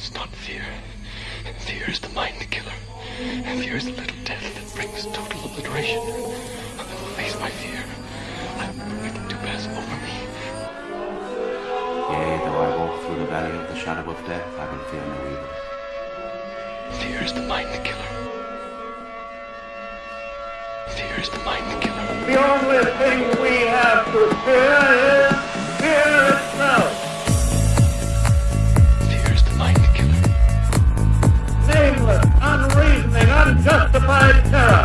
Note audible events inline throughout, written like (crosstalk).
must not fear. Fear is the mind killer. Fear is the little death that brings total obliteration. I will face my fear. I will permit it to pass over me. Yea, though I walk through the valley of the shadow of death, I will fear no evil. Fear is the mind killer. Fear is the mind killer. The only thing we have to fear is unjustified terror,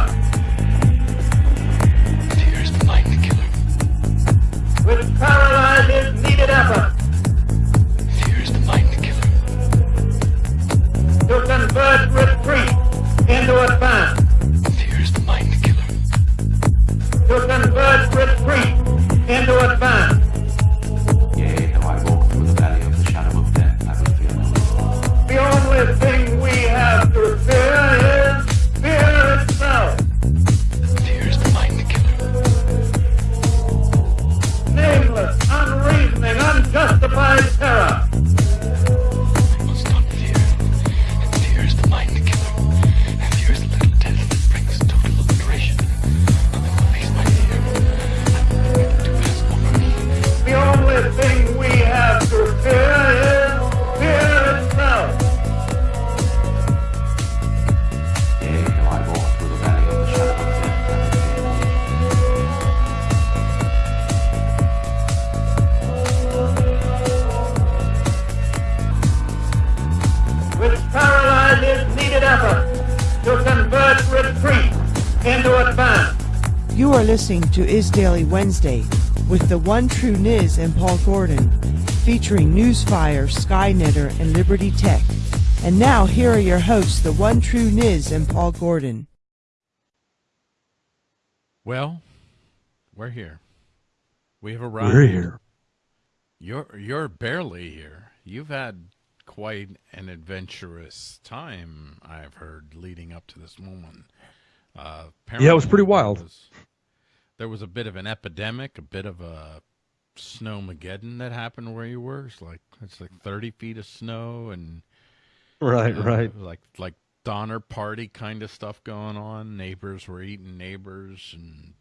to Is Daily Wednesday with the one true Niz and Paul Gordon, featuring Newsfire, Skynetter, and Liberty Tech. And now here are your hosts, the one true Niz and Paul Gordon. Well, we're here. We have arrived. We're here. You're you're barely here. You've had quite an adventurous time, I've heard, leading up to this moment. Uh, Yeah, it was pretty wild. There was, there was a bit of an epidemic, a bit of a snowmageddon that happened where you were. It's like it's like thirty feet of snow and Right, right. like like Donner Party kind of stuff going on. Neighbors were eating neighbors and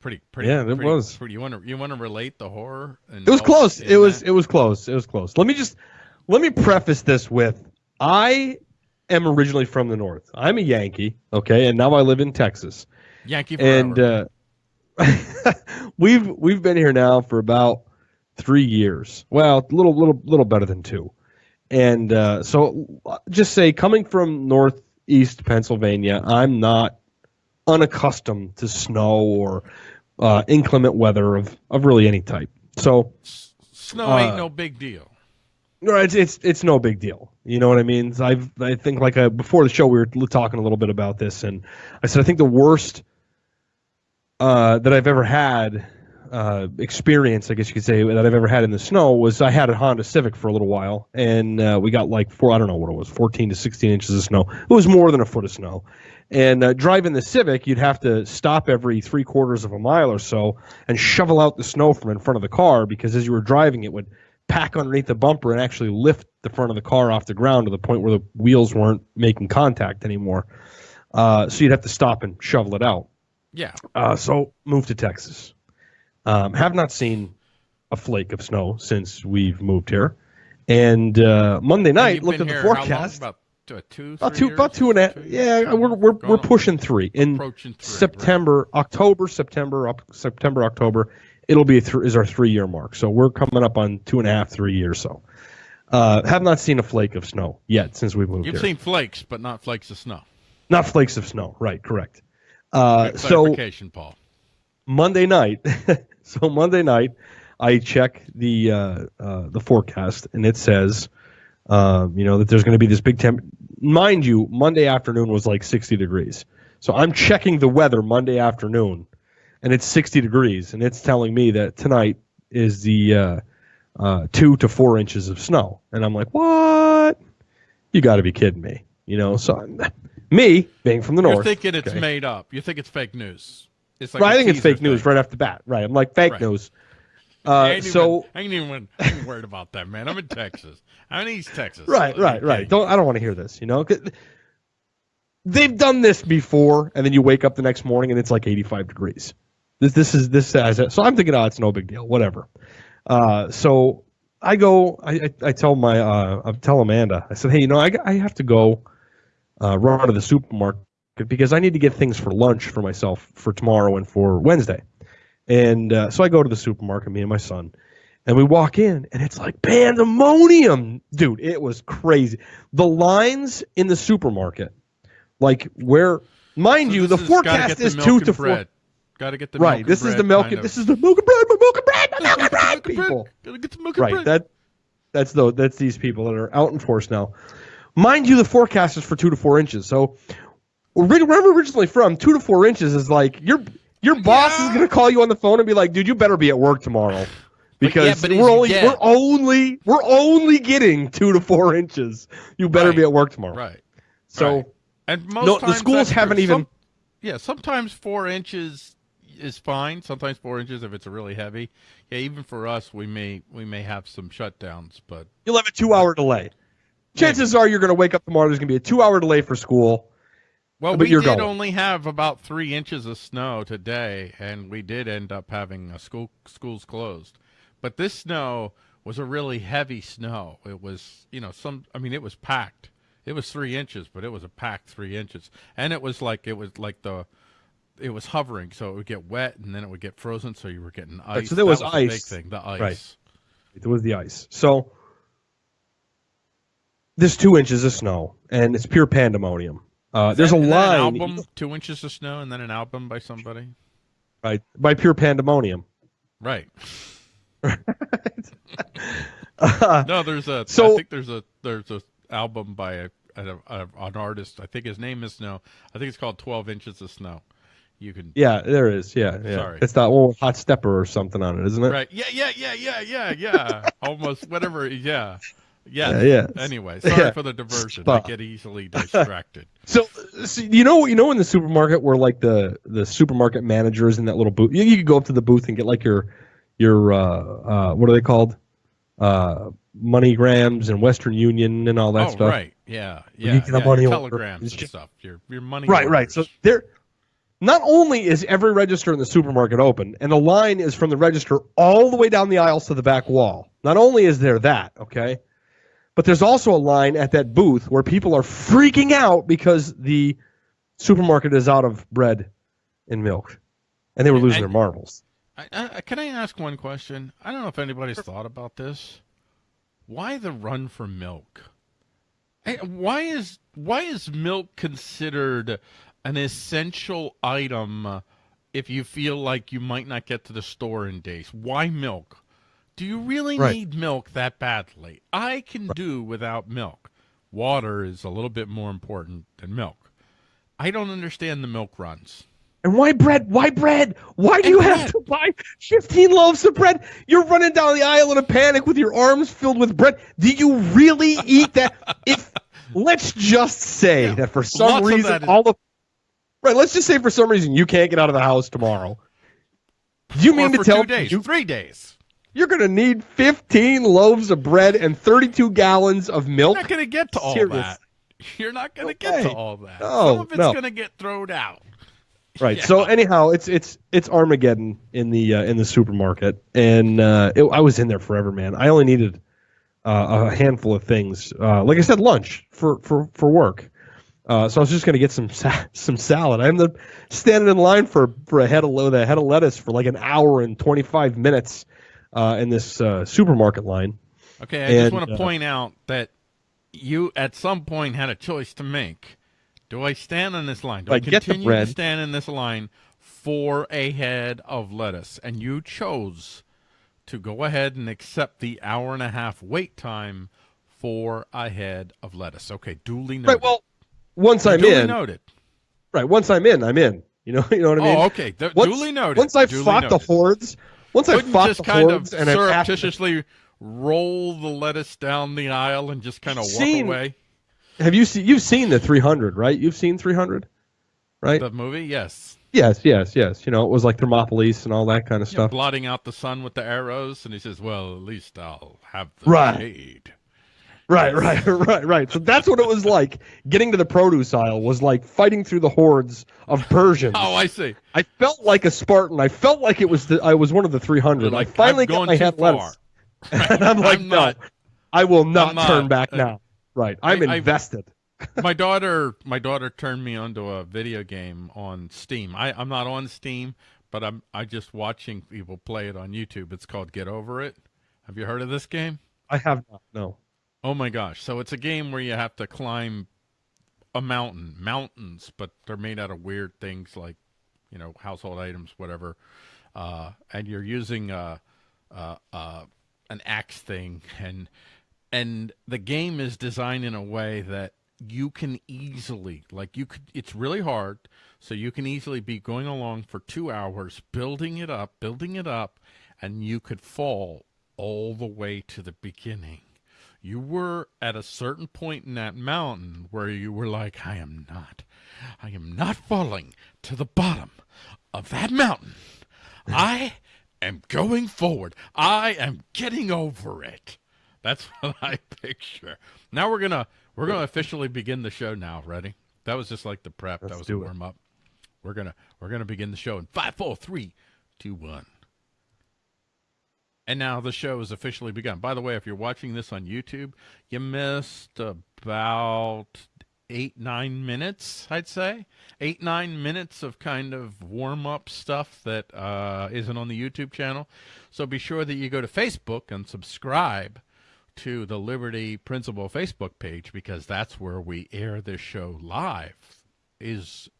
pretty pretty. Yeah, it was. Pretty, you want to you want to relate the horror? It was close. It was that? it was close. It was close. Let me just let me preface this with I am originally from the north. I'm a Yankee, okay, and now I live in Texas. Yankee forever. And uh (laughs) we've we've been here now for about 3 years. Well, a little little little better than 2. And uh so just say coming from northeast Pennsylvania, I'm not unaccustomed to snow or uh, inclement weather of, of really any type. So Snow uh, ain't no big deal. no, it's it's it's no big deal. You know what I mean? I've I think like uh before the show we were talking a little bit about this, and I said I think the worst uh, that I've ever had uh, experience, I guess you could say, that I've ever had in the snow was I had a Honda Civic for a little while, and uh, we got like four I don't know what it was, fourteen to sixteen inches of snow. It was more than a foot of snow. And uh, driving the Civic, you'd have to stop every three quarters of a mile or so and shovel out the snow from in front of the car because as you were driving, it would pack underneath the bumper and actually lift the front of the car off the ground to the point where the wheels weren't making contact anymore. Uh, so you'd have to stop and shovel it out. Yeah. Uh, so moved to Texas. Um, have not seen a flake of snow since we've moved here. And uh, Monday night, looked at the here how long? forecast. About two, About two, years? about two and a half. Yeah, we're we're, we're pushing three in Approaching three, right. September, October, September, up, September, October. It'll be th- is our three year mark. So we're coming up on two and a half, three years. So uh, have not seen a flake of snow yet since we moved You've here. seen flakes, but not flakes of snow. not flakes of snow, right? Correct. Uh, so Paul. Monday night. (laughs) so Monday night, I check the uh, uh, the forecast, and it says, uh, you know, that there's going to be this big temp. Mind you, Monday afternoon was like 60 degrees. So I'm checking the weather Monday afternoon, and it's 60 degrees, and it's telling me that tonight is the uh, uh, two to four inches of snow, and I'm like, what? You got to be kidding me, you know? So (laughs) me being from the North. You're north, thinking it's okay. made up. You think it's fake news. It's like Right, a I think it's teaser fake news right off the bat. Right. I'm like fake Right. news. I Uh, ain't so even, I ain't even I ain't worried about that, man. I'm in Texas. I'm in East Texas. right, right, right. Don't I don't want to hear this. You know, they've done this before, and then you wake up the next morning and it's like 85 degrees. This this is this has it. So I'm thinking, oh, it's no big deal, whatever. Uh, so I go, I, I, I tell my, uh, I tell Amanda, I said, hey, you know, I, I have to go uh, run to the supermarket because I need to get things for lunch for myself for tomorrow and for Wednesday. And uh, so I go to the supermarket, me and my son, and we walk in, and it's like pandemonium, dude. It was crazy. The lines in the supermarket, like where, mind you, the forecast is two to four. Got to get the Right. milk This is the milk. of- This is the milk and bread. My milk and bread. My milk and bread. Milk and bread. People. Gotta get the milk and Right. bread. That that's the that's these people that are out in force now. Mind you, the forecast is for two to four inches. So where I'm originally from, two to four inches is like your your boss is gonna call you on the phone and be like, "Dude, you better be at work tomorrow." Because but we're only get- we're only we're only getting two to four inches. You better Right. be at work tomorrow. Right. So Right. And most No, the schools haven't even- Some- yeah, sometimes four inches is fine. Sometimes four inches if it's really heavy. Yeah, even for us, we may we may have some shutdowns, but you'll have a two hour delay. Chances are you're gonna wake up tomorrow. There's gonna be a two hour delay for school. well, But we you're did going. only have about three inches of snow today, and we did end up having a school schools closed. But this snow was a really heavy snow. It was, you know, some. I mean, it was packed. It was three inches, but it was a packed three inches, and it was like it was like the. It was hovering, so it would get wet and then it would get frozen, so you were getting ice. so there That was big ice. thing, the ice. Right. It was the ice. So there's two inches of snow, and it's pure pandemonium. Uh, there's a line album, two inches of snow, and then an album by somebody. right by pure pandemonium. Right. (laughs) Uh, No, there's a. So- I think there's a there's a album by a, a, a an artist. I think his name is Snow. I think it's called Twelve Inches of Snow. You can. yeah, there is. Yeah, yeah. Sorry. It's that one with hot stepper or something on it, isn't it? Right. Yeah. Yeah. Yeah. Yeah. Yeah. Yeah. (laughs) Almost whatever. Yeah. Yeah. Yeah, yeah. Anyway, sorry Yeah. for the diversion. Spot. I get easily (laughs) distracted. So, so you know, you know, in the supermarket where like the the supermarket manager is in that little booth, you, you could go up to the booth and get like your your uh, uh, what are they called? Uh, MoneyGrams and Western Union and all that oh, stuff. right. Yeah. you Yeah. get the yeah money telegrams and just- stuff. Your your money. Right, right. So there, not only is every register in the supermarket open, and the line is from the register all the way down the aisles to the back wall. Not only is there that, okay, but there's also a line at that booth where people are freaking out because the supermarket is out of bread and milk, and they were losing And- their marbles. I, I, can I ask one question? I don't know if anybody's thought about this. Why the run for milk? Eh, Why is why is milk considered an essential item if you feel like you might not get to the store in days? Why milk? Do you really Right. need milk that badly? I can do without milk. Water is a little bit more important than milk. I don't understand the milk runs. And why bread? Why bread? Why do you And have to buy 15 loaves of bread? You're running down the aisle in a panic with your arms filled with bread. Do you really eat that? If (laughs) let's just say Yeah, that for some lots reason is- all the right, let's just say for some reason you can't get out of the house tomorrow. Do you Or mean to tell two days, me you, three days? You're going to need 15 loaves of bread and 32 gallons of milk? You're not going to get to all Serious. that. You're not going to No get to all that. No, Some of it's no. going to get thrown out. (laughs) Right. Yeah. So anyhow, it's it's it's Armageddon in the uh, in the supermarket, and uh, it, I was in there forever, man. I only needed uh, a handful of things, uh, like I said, lunch for for for work. Uh, so I was just gonna get some sa- some salad. I'm the standing in line for for a head of lo- a head of lettuce for like an hour and 25 minutes uh, in this uh, supermarket line. Okay, I just want to uh, point out that you at some point had a choice to make. Do I stand in this line? Do I the continue to stand in this line for a head of lettuce? And you chose to go ahead and accept the hour and a half wait time for a head of lettuce. Okay, duly noted. Right. Well, once I'm duly in, noted. right. Once I'm in, I'm in. You know. (laughs) You know what I mean? Oh, okay. Once, duly noted. Once I've Duly fought the hordes, once Couldn't fought just the kind of and after- surreptitiously roll the lettuce down the aisle and just kind of walk Seen- away. Have you seen? You've seen the 300, right? You've seen 300, right? The movie, yes. Yes, yes, yes. You know, it was like Thermopolis and all that kind of know, stuff. blotting out the sun with the arrows, and he says, "Well, at least I'll have the Right. shade." Right, (laughs) right, right, right. So that's what it was like. Getting to the produce aisle was like fighting through the hordes of Persians. Oh, I see. I felt like a Spartan. I felt like it was the, I was one of the 300. Like, I finally got my head lettuce. (laughs) and I'm like, I'm no, not- I will not, not. turn back Uh, now. Right. I'm I- I- invested. (laughs) my daughter my daughter turned me onto a video game on Steam. I, I'm not on Steam, but I'm I just watching people play it on YouTube. It's called Get Over It. Have you heard of this game? I have not. No. Oh my gosh. So it's a game where you have to climb a mountain, mountains, but they're made out of weird things like, you know, household items, whatever. Uh, and you're using uh, uh, uh, an axe thing (laughs) and and the game is designed in a way that you can easily like you could it's really hard so you can easily be going along for 2 hours building it up building it up and you could fall all the way to the beginning you were at a certain point in that mountain where you were like i am not i am not falling to the bottom of that mountain i am going forward i am getting over it that's (laughs) what I picture. Now we're gonna we're gonna officially begin the show now. Ready? That was just like the prep. that Let's was a it. it. warm up. We're gonna we're gonna begin the show in five, four, three, two, one. And now the show has officially begun. By the way, if you're watching this on YouTube, you missed about eight, nine minutes, I'd say. Eight, nine minutes of kind of warm up stuff that uh, isn't on the YouTube channel. So be sure that you go to Facebook and subscribe to the Liberty Principle Facebook page because that's where we air this show live. Is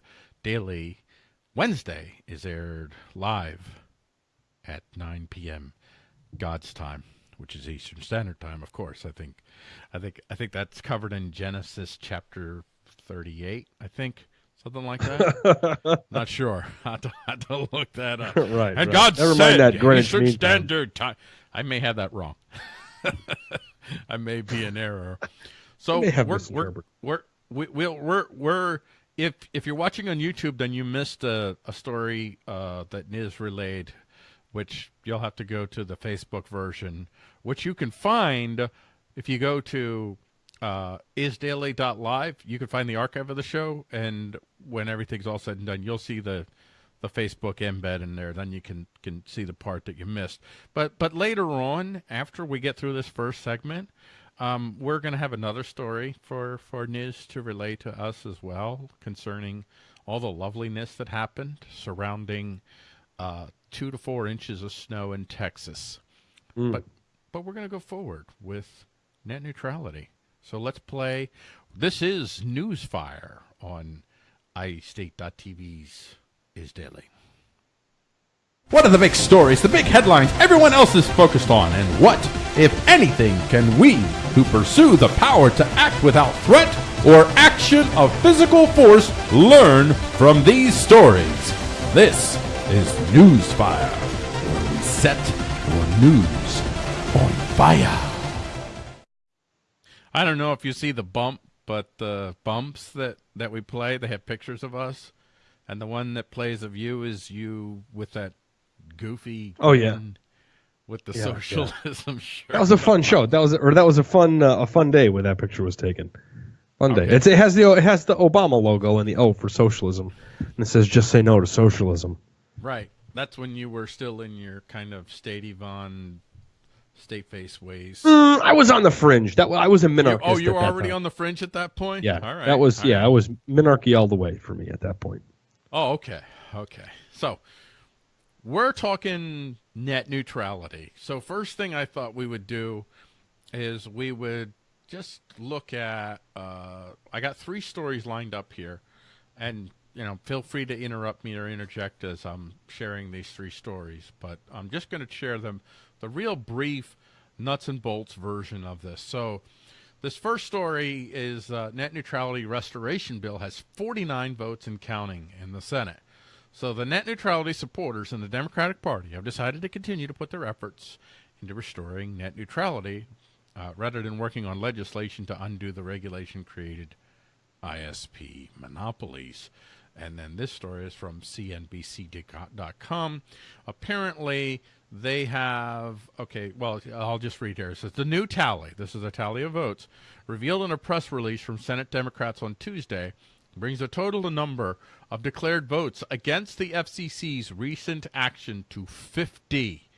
daily Wednesday is aired live at 9 p.m. God's time, which is Eastern Standard Time, of course. I think, I think, I think that's covered in Genesis chapter 38. I think something like that. (laughs) Not sure. (laughs) I have to, I to look that up. (laughs) Right, And right. God Never said mind that Greenwich Eastern Mean Time. Standard Time. I may have that wrong. I may be in error. So we're, we're, we're, we, we're, we're, we're, if, if you're watching on YouTube, then you missed a, a story uh, that Niz relayed, which you'll have to go to the Facebook version, which you can find if you go to uh, isdaily.live. You can find the archive of the show, and when everything's all said and done, you'll see the the Facebook embed in there. Then you can can see the part that you missed. But but later on, after we get through this first segment, um, we're going to have another story for for Niz to relay to us as well concerning all the loveliness that happened surrounding uh, two to four inches of snow in Texas. But but we're going to go forward with net neutrality. So let's play. This is Newsfire on iState.tv's Is Daily. What are the big stories, the big headlines everyone else is focused on? And what, if anything, can we, who pursue the power to act without threat or action of physical force, learn from these stories? This is Newsfire, where we set your news on fire. I don't know if you see the bump, but the bumps that, that we play, they have pictures of us. And the one that plays of you is you with that goofy Oh, yeah. with the Yeah, yeah. socialism (laughs) shirt. That was a fun show. That was or that was a fun uh, a fun day when that picture was taken. Fun day. Okay. It's, it has the it has the Obama logo and the O for socialism, and it says "Just say no to socialism." Right. That's when you were still in your kind of state Yvonne, state face ways. Mm, I was on the fringe. That I was a You- minarchist. oh, you were already time. on the fringe at that point? Yeah, All right. that was all yeah. right. I was minarchy all the way for me at that point. Oh, okay. Okay. So we're talking net neutrality. So first thing I thought we would do is we would just look at uh, I got three stories lined up here and you know feel free to interrupt me or interject as I'm sharing these three stories, but I'm just going to share them the real brief nuts and bolts version of this. So this first story is uh, net neutrality restoration bill has 49 votes and counting in the Senate. So the net neutrality supporters in the Democratic Party have decided to continue to put their efforts into restoring net neutrality uh, rather than working on legislation to undo the regulation created ISP monopolies. And then this story is from CNBC.com. Apparently, they have okay. Well, I'll just read here. It says the new tally. This is a tally of votes revealed in a press release from Senate Democrats on Tuesday brings the total number of declared votes against the FCC's recent action to 50.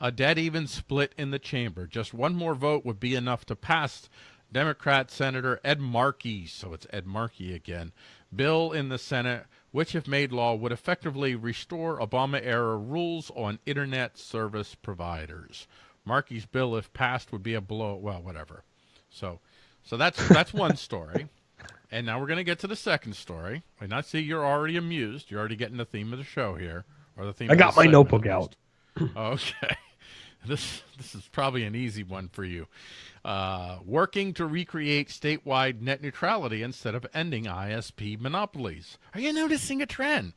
A dead even split in the chamber. Just one more vote would be enough to pass Democrat Senator Ed Markey, so it's Ed Markey again, bill in the Senate, which, if made law, would effectively restore Obama era rules on internet service providers. Markey's bill, if passed, would be a blow. Well, whatever. So, so that's that's one (laughs) story. And now we're going to get to the second story. And I see you're already amused. You're already getting the theme of the show here, or the theme. I got my notebook out. Okay. (laughs) This this is probably an easy one for you. Uh, working to recreate statewide net neutrality instead of ending ISP monopolies. Are you noticing a trend?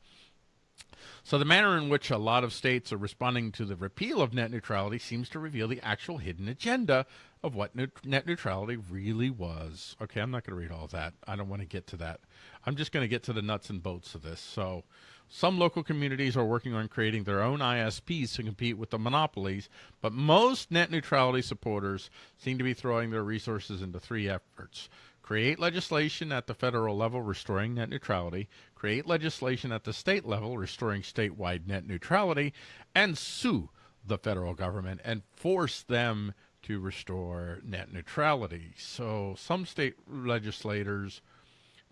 So, the manner in which a lot of states are responding to the repeal of net neutrality seems to reveal the actual hidden agenda of what net net neutrality really was. Okay, I'm not going to read all that. I don't want to get to that. I'm just going to get to the nuts and bolts of this. So, some local communities are working on creating their own ISPs to compete with the monopolies, but most net neutrality supporters seem to be throwing their resources into three efforts create legislation at the federal level restoring net neutrality, create legislation at the state level restoring statewide net neutrality, and sue the federal government and force them to restore net neutrality. So some state legislators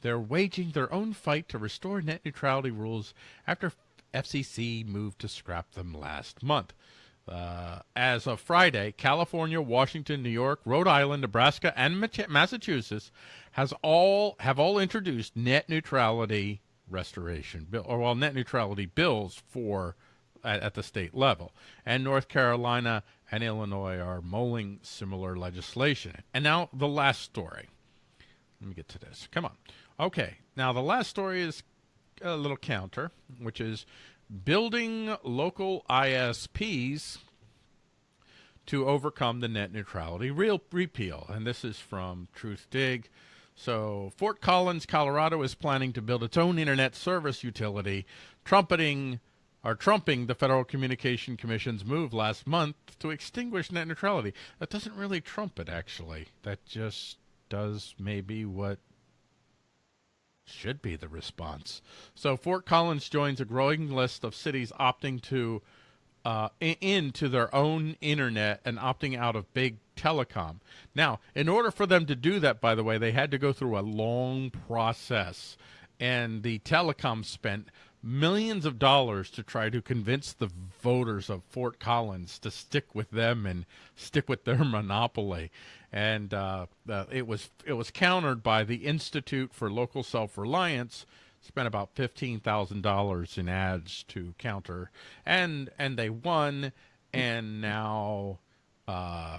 they're waging their own fight to restore net neutrality rules after FCC moved to scrap them last month. Uh, as of Friday, California, Washington, New York, Rhode Island, Nebraska, and Massachusetts has all have all introduced net neutrality restoration bill, or well, net neutrality bills for at, at the state level. And North Carolina and Illinois are mulling similar legislation. And now the last story. Let me get to this. Come on. Okay. Now the last story is a little counter, which is building local ISPs to overcome the net neutrality real repeal. And this is from Truthdig. So Fort Collins, Colorado is planning to build its own internet service utility, trumpeting or trumping the Federal Communication Commission's move last month to extinguish net neutrality. That doesn't really trump it actually. That just does maybe what should be the response. So Fort Collins joins a growing list of cities opting to uh, into their own internet and opting out of big telecom. Now, in order for them to do that, by the way, they had to go through a long process, and the telecom spent millions of dollars to try to convince the voters of Fort Collins to stick with them and stick with their monopoly. And uh, uh, it was it was countered by the Institute for Local Self Reliance, spent about fifteen thousand dollars in ads to counter, and and they won, and now. Uh,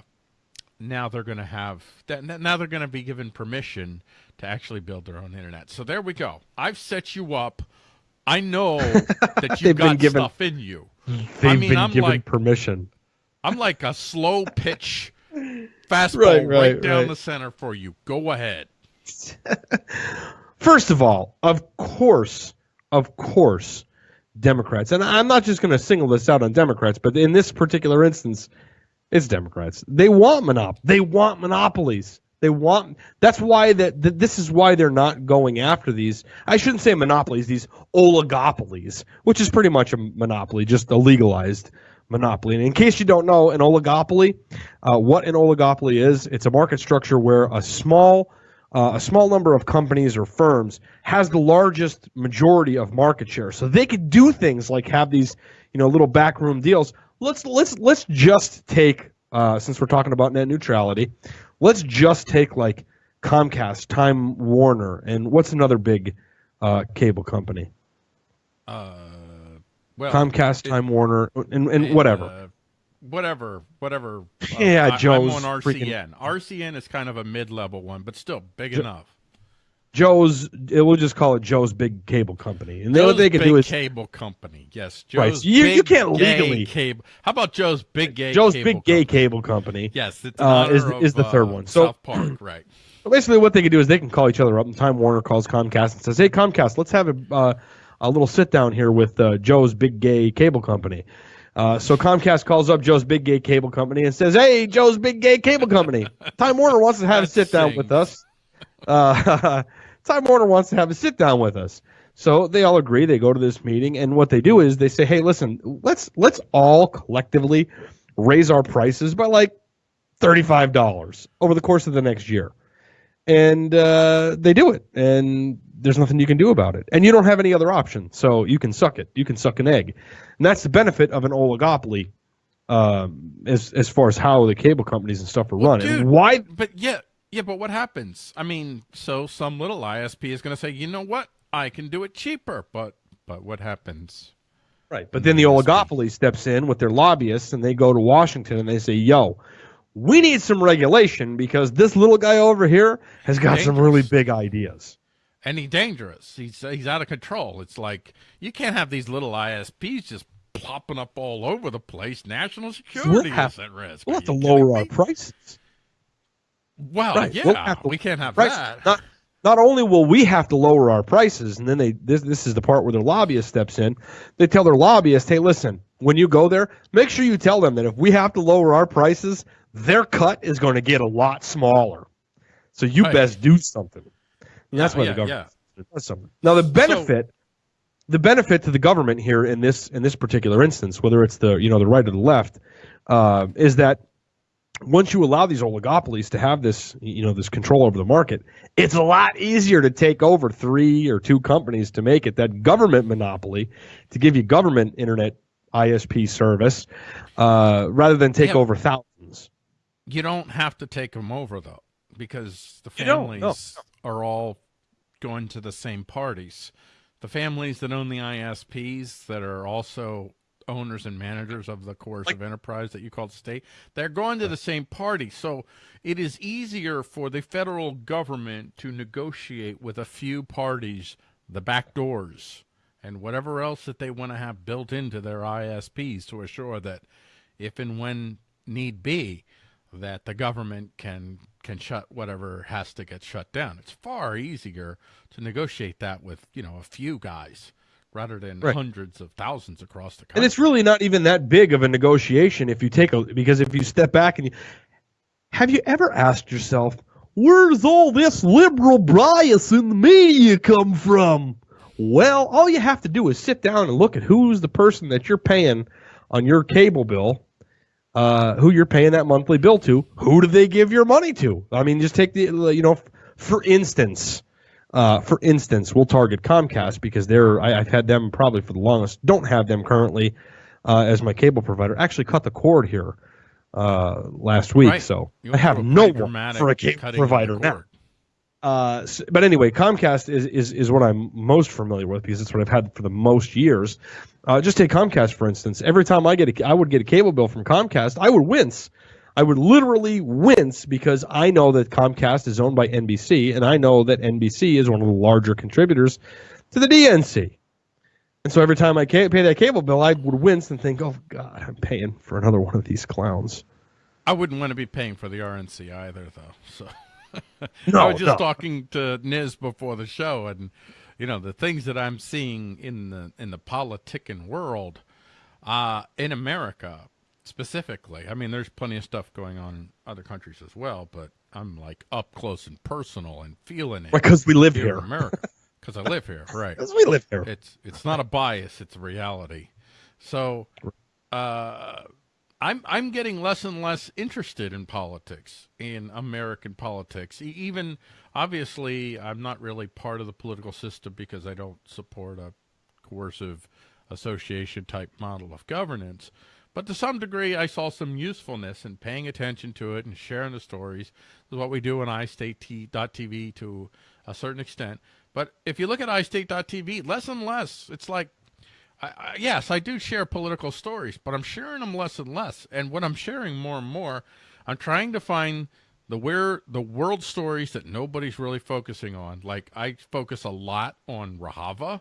now they're going to have now they're going to be given permission to actually build their own internet. So there we go. I've set you up. I know (laughs) that you've got given- stuff in you. They've I mean, been I'm given like permission. I'm like a slow pitch fastball Right, right, right, down right. the center for you. Go ahead. (laughs) First of all, of course, of course, Democrats, and I'm not just going to single this out on Democrats, but in this particular instance, it's Democrats. They want monop. They want monopolies. They want. That's why that. that this is why they're not going after these. I shouldn't say monopolies. These oligopolies, which is pretty much a monopoly, just a legalized monopoly. And in case you don't know, an oligopoly, uh, what an oligopoly is, it's a market structure where a small uh, a small number of companies or firms has the largest majority of market share. So they could do things like have these, you know, little backroom deals. Let's let's let's just take uh, since we're talking about net neutrality, let's just take like Comcast, Time Warner, and what's another big uh, cable company? Uh, well, Comcast, it- Time Warner, and, and and, whatever. uh, whatever, whatever. uh, Yeah, I, Joe's I'm on freaking- RCN. RCN is kind of a mid-level one, but still big enough. Joe's, we'll just call it Joe's Big Cable Company, and what they can do is cable company. Yes, Right, Joe's so you- you can't legally- cable. How about Joe's big gay? Joe's Big Gay company? Cable Company. Yes, it's uh, is honor is the third uh, one. So South Park, right? basically, what they can do is they can call each other up, and Time Warner calls Comcast and says, "Hey, Comcast, let's have a uh, a little sit down here with uh, Joe's Big Gay Cable Company. Uh, so Comcast calls up Joe's Big Gay Cable Company and says, "Hey, Joe's Big Gay Cable Company, (laughs) Time Warner wants to have a sit down with us. Uh, (laughs) Time Warner wants to have a sit down with us." So they all agree. They go to this meeting, and what they do is they say, "Hey, listen, let's let's all collectively raise our prices by like thirty-five dollars over the course of the next year." And uh, they do it, and there's nothing you can do about it, and you don't have any other option. So you can suck it. You can suck an egg, and that's the benefit of an oligopoly. Um, as as far as how the cable companies and stuff are run, dude, and why But yeah, yeah, but what happens? I mean, so some little ISP is going to say, you know what? I can do it cheaper, but but what happens? Right. But then the oligopoly steps in with their lobbyists and they go to Washington and they say, yo, we need some regulation because this little guy over here has got some really big ideas. And he's dangerous. He's he's out of control. It's like you can't have these little ISPs just plopping up all over the place. National security have- is at risk. We'll have to lower our prices. Well, Right. yeah, We'll we can't have Price- that. Not, not only will we have to lower our prices, and then they this this is the part where their lobbyist steps in. They tell their lobbyist, hey, listen, when you go there, make sure you tell them that if we have to lower our prices, their cut is going to get a lot smaller. So you Right. best do something. And that's Yeah, why yeah, the government yeah. does something. Now the benefit the benefit to the government here in this in this particular instance, whether it's the you know the right or the left, uh, is that once you allow these oligopolies to have this you know this control over the market, it's a lot easier to take over three or two companies to make it that government monopoly to give you government internet ISP service uh, rather than take Yeah. over thousands. You don't have to take them over though, because the You don't, families no. are all going to the same parties. The families that own the ISPs that are also owners and managers of the coercive enterprise that you call the state, they're going to the same party. So it is easier for the federal government to negotiate with a few parties the back doors and whatever else that they want to have built into their ISPs to assure that if and when need be, that the government can can shut whatever has to get shut down. It's far easier to negotiate that with you know a few guys rather than Right. hundreds of thousands across the country. And it's really not even that big of a negotiation if you take a because if you step back and you have you ever asked yourself where's all this liberal bias in the media come from? Well, all you have to do is sit down and look at who's the person that you're paying on your cable bill, uh, who you're paying that monthly bill to. Who do they give your money to? I mean, just take the you know, for instance, uh, for instance, we'll target Comcast because they're I, I've had them probably for the longest. Don't have them currently uh, as my cable provider. Actually, cut the cord here uh, last week, Right. so You I have no one for a cable cutting of the provider now. Uh, s- but anyway, Comcast is, is is what I'm most familiar with because it's what I've had for the most years. Uh, just take Comcast for instance. Every time I get a, I would get a cable bill from Comcast, I would wince. I would literally wince because I know that Comcast is owned by NBC, and I know that NBC is one of the larger contributors to the DNC. And so every time I pay that cable bill, I would wince and think, "Oh God, I'm paying for another one of these clowns." I wouldn't want to be paying for the RNC either, though. So (laughs) No, I was just no. talking to Niz before the show, and you know the things that I'm seeing in the in the politicking world, uh, in America specifically. I mean, there's plenty of stuff going on in other countries as well, but I'm like up close and personal and feeling it Because we live here here. in America (laughs) because I live here, right? Because we live here. It's it's not a bias; it's a reality. So, uh, I'm I'm getting less and less interested in politics, in American politics. Even obviously, I'm not really part of the political system because I don't support a coercive association type model of governance. But to some degree, I saw some usefulness in paying attention to it and sharing the stories. This is what we do on iState.tv to a certain extent. But if you look at iState.tv, less and less, it's like I, I, yes, I do share political stories, but I'm sharing them less and less. And what I'm sharing more and more, I'm trying to find the where the world stories that nobody's really focusing on. Like I focus a lot on Rojava.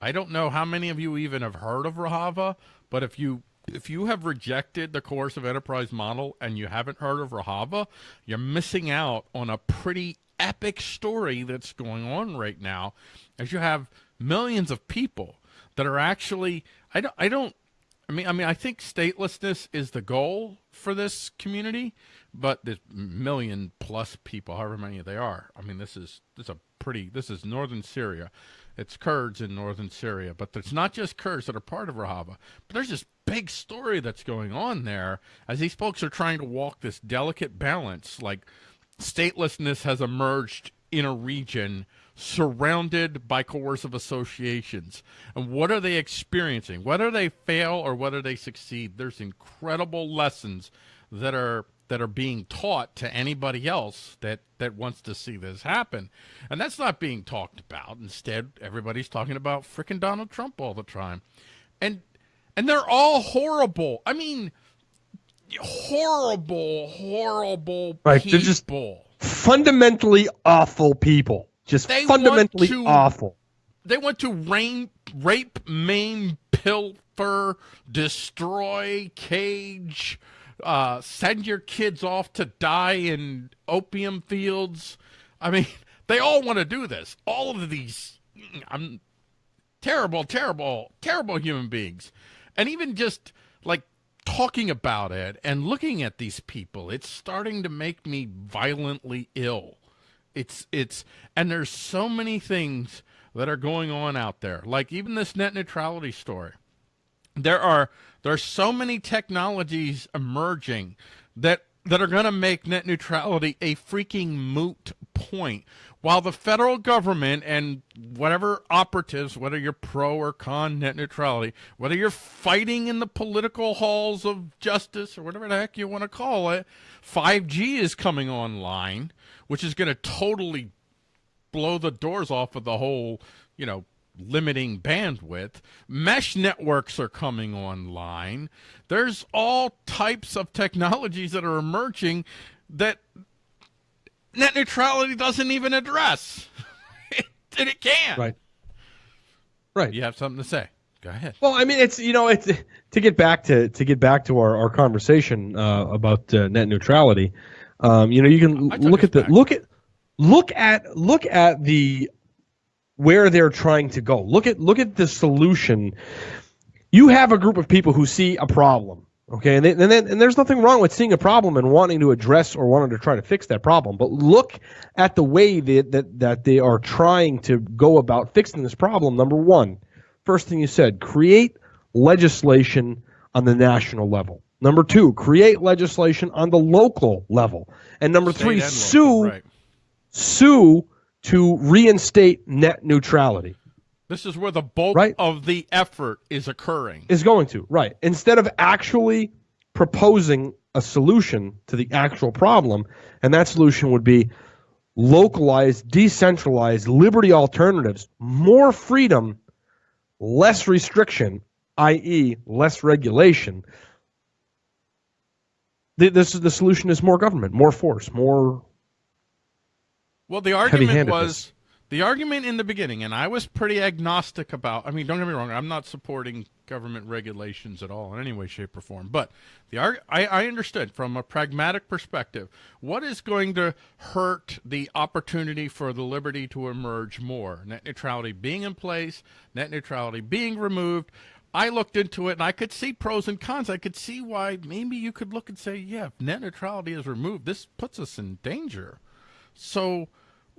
I don't know how many of you even have heard of Rojava, but if you if you have rejected the coercive enterprise model and you haven't heard of Rojava, you're missing out on a pretty epic story that's going on right now, as you have millions of people that are actually. I don't. I don't. I mean, I mean, I think statelessness is the goal for this community, but there's million plus people, however many they are. I mean, this is this is a pretty. This is northern Syria. It's Kurds in northern Syria, but it's not just Kurds that are part of Rojava. But there's this big story that's going on there as these folks are trying to walk this delicate balance. Like statelessness has emerged in a region surrounded by coercive associations. And what are they experiencing? Whether they fail or whether they succeed, there's incredible lessons that are that are being taught to anybody else that that wants to see this happen. And that's not being talked about. Instead, everybody's talking about frickin' Donald Trump all the time. And and they're all horrible. I mean, horrible, horrible Right, people. they're just- fundamentally awful people. Just They fundamentally to- awful. they want to rain, rape, maim, pilfer, destroy, cage, uh, send your kids off to die in opium fields. I mean, (laughs) they all want to do this. All of these, I'm terrible, terrible, terrible human beings, and even just like talking about it and looking at these people, it's starting to make me violently ill. It's it's and there's so many things that are going on out there. Like even this net neutrality story. There are there's so many technologies emerging that that are going to make net neutrality a freaking moot point. While the federal government and whatever operatives, whether you're pro or con net neutrality, whether you're fighting in the political halls of justice or whatever the heck you want to call it, 5G is coming online, which is going to totally blow the doors off of the whole, you know, limiting bandwidth. Mesh networks are coming online. There's all types of technologies that are emerging that net neutrality doesn't even address. (laughs) and it can't. Right. Right. You have something to say. Go ahead. Well, I mean, it's you know, it's to get back to to get back to our, our conversation uh, about uh, net neutrality. Um, you know, you can look at the back. look at look at look at the where they're trying to go. Look at look at the solution. You have a group of people who see a problem, okay, and they, and then and there's nothing wrong with seeing a problem and wanting to address or wanting to try to fix that problem. But look at the way that that, that they are trying to go about fixing this problem. Number one, first thing you said, create legislation on the national level. Number two, create legislation on the local level. And number State three, and local, sue Right. sue to reinstate net neutrality. This is where the bulk Right. of the effort is occurring. Is going to, right. Instead of actually proposing a solution to the actual problem, and that solution would be localized, decentralized, liberty alternatives, more freedom, less restriction, i.e., less regulation. The, this is the solution is more government, more force, more Well, the argument was the argument in the beginning, and I was pretty agnostic about. I mean, don't get me wrong, I'm not supporting government regulations at all in any way, shape, or form. But the I, I understood from a pragmatic perspective what is going to hurt the opportunity for the liberty to emerge more. Net neutrality being in place, net neutrality being removed. I looked into it and I could see pros and cons. I could see why maybe you could look and say, yeah, if net neutrality is removed, this puts us in danger. So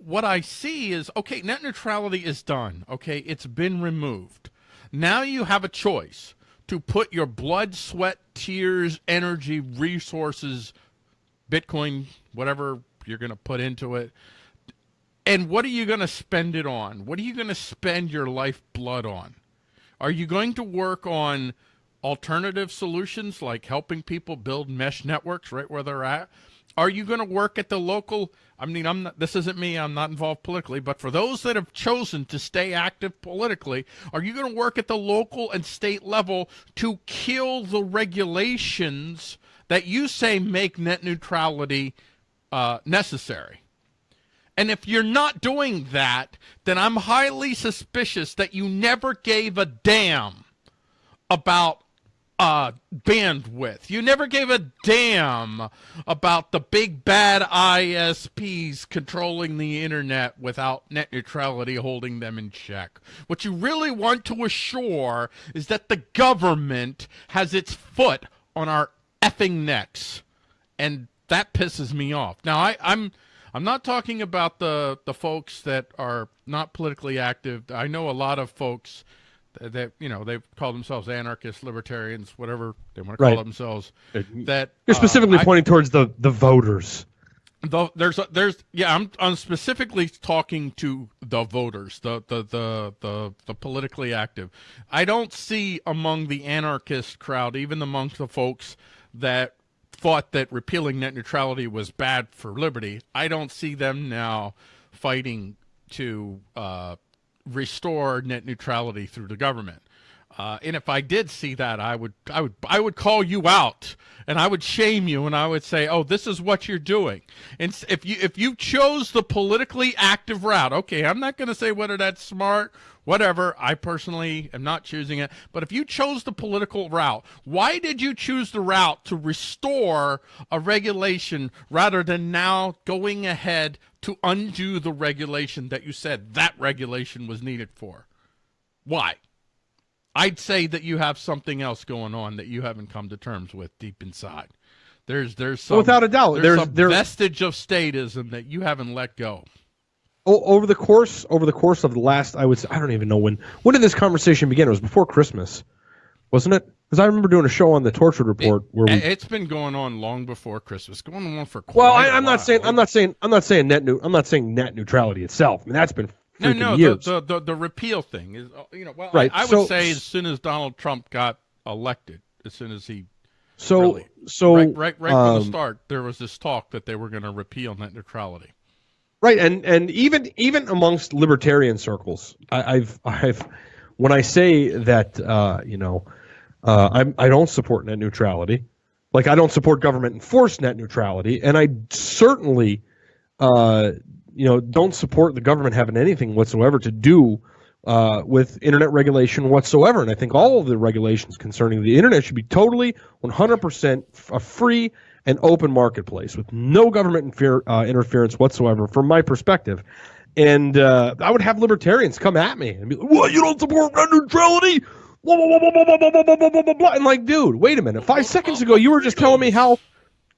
what I see is okay, net neutrality is done. Okay, it's been removed. Now you have a choice to put your blood, sweat, tears, energy, resources, Bitcoin, whatever you're going to put into it. And what are you going to spend it on? What are you going to spend your life blood on? Are you going to work on alternative solutions like helping people build mesh networks right where they're at? Are you going to work at the local? I mean, I'm not, this isn't me. I'm not involved politically, but for those that have chosen to stay active politically, are you going to work at the local and state level to kill the regulations that you say make net neutrality uh, necessary? And if you're not doing that, then I'm highly suspicious that you never gave a damn about uh, bandwidth. You never gave a damn about the big bad ISPs controlling the internet without net neutrality holding them in check. What you really want to assure is that the government has its foot on our effing necks. And that pisses me off. Now I, I'm I'm not talking about the the folks that are not politically active. I know a lot of folks that, you know they call themselves anarchists, libertarians, whatever they want to call Right. themselves. Uh, That You're uh, specifically I- pointing towards the the voters. the, there's a, there's yeah I'm I'm specifically talking to the voters the, the the the the politically active I don't see among the anarchist crowd even amongst the folks that thought that repealing net neutrality was bad for liberty I don't see them now fighting to uh, restore net neutrality through the government uh, and if I did see that, I would, I would, I would call you out, and I would shame you, and I would say, "Oh, this is what you're doing." And if you, if you chose the politically active route, okay, I'm not going to say whether that's smart, whatever. I personally am not choosing it, but if you chose the political route, why did you choose the route to restore a regulation rather than now going ahead to undo the regulation that you said that regulation was needed for? Why? I'd say that you have something else going on that you haven't come to terms with deep inside. There's there's some Without a doubt, there's, there's- some there- vestige of statism that you haven't let go. Over the course over the course of the last, I would say, I don't even know when when did this conversation begin. It was before Christmas, wasn't it? Because I remember doing a show on the Tortured Report where we. It's been going on long before Christmas, going on for quite well, I, a I'm while. not saying I'm not saying I'm not saying net new I'm not saying net neutrality itself. I mean that's been No, no, the, the the the repeal thing is, uh, you know, well, Right, I, I would so- say as soon as Donald Trump got elected, as soon as he so really. so right right right from the um, start, there was this talk that they were going to repeal net neutrality. Right, and and even even amongst libertarian circles, I, I've I've when I say that uh, you know uh, I'm I don't support net neutrality, like I don't support government enforced net neutrality, and I certainly uh, you know don't support the government having anything whatsoever to do uh, with internet regulation whatsoever. And I think all of the regulations concerning the internet should be totally 100% a free and open marketplace with no government infer- uh, interference whatsoever, from my perspective. And uh, I would have libertarians come at me and be like, "What? You don't support net neutrality?" Blah, blah, blah, blah, blah, blah, blah, blah, blah, blah. And like, dude, wait a minute. Five seconds ago, you were just telling me how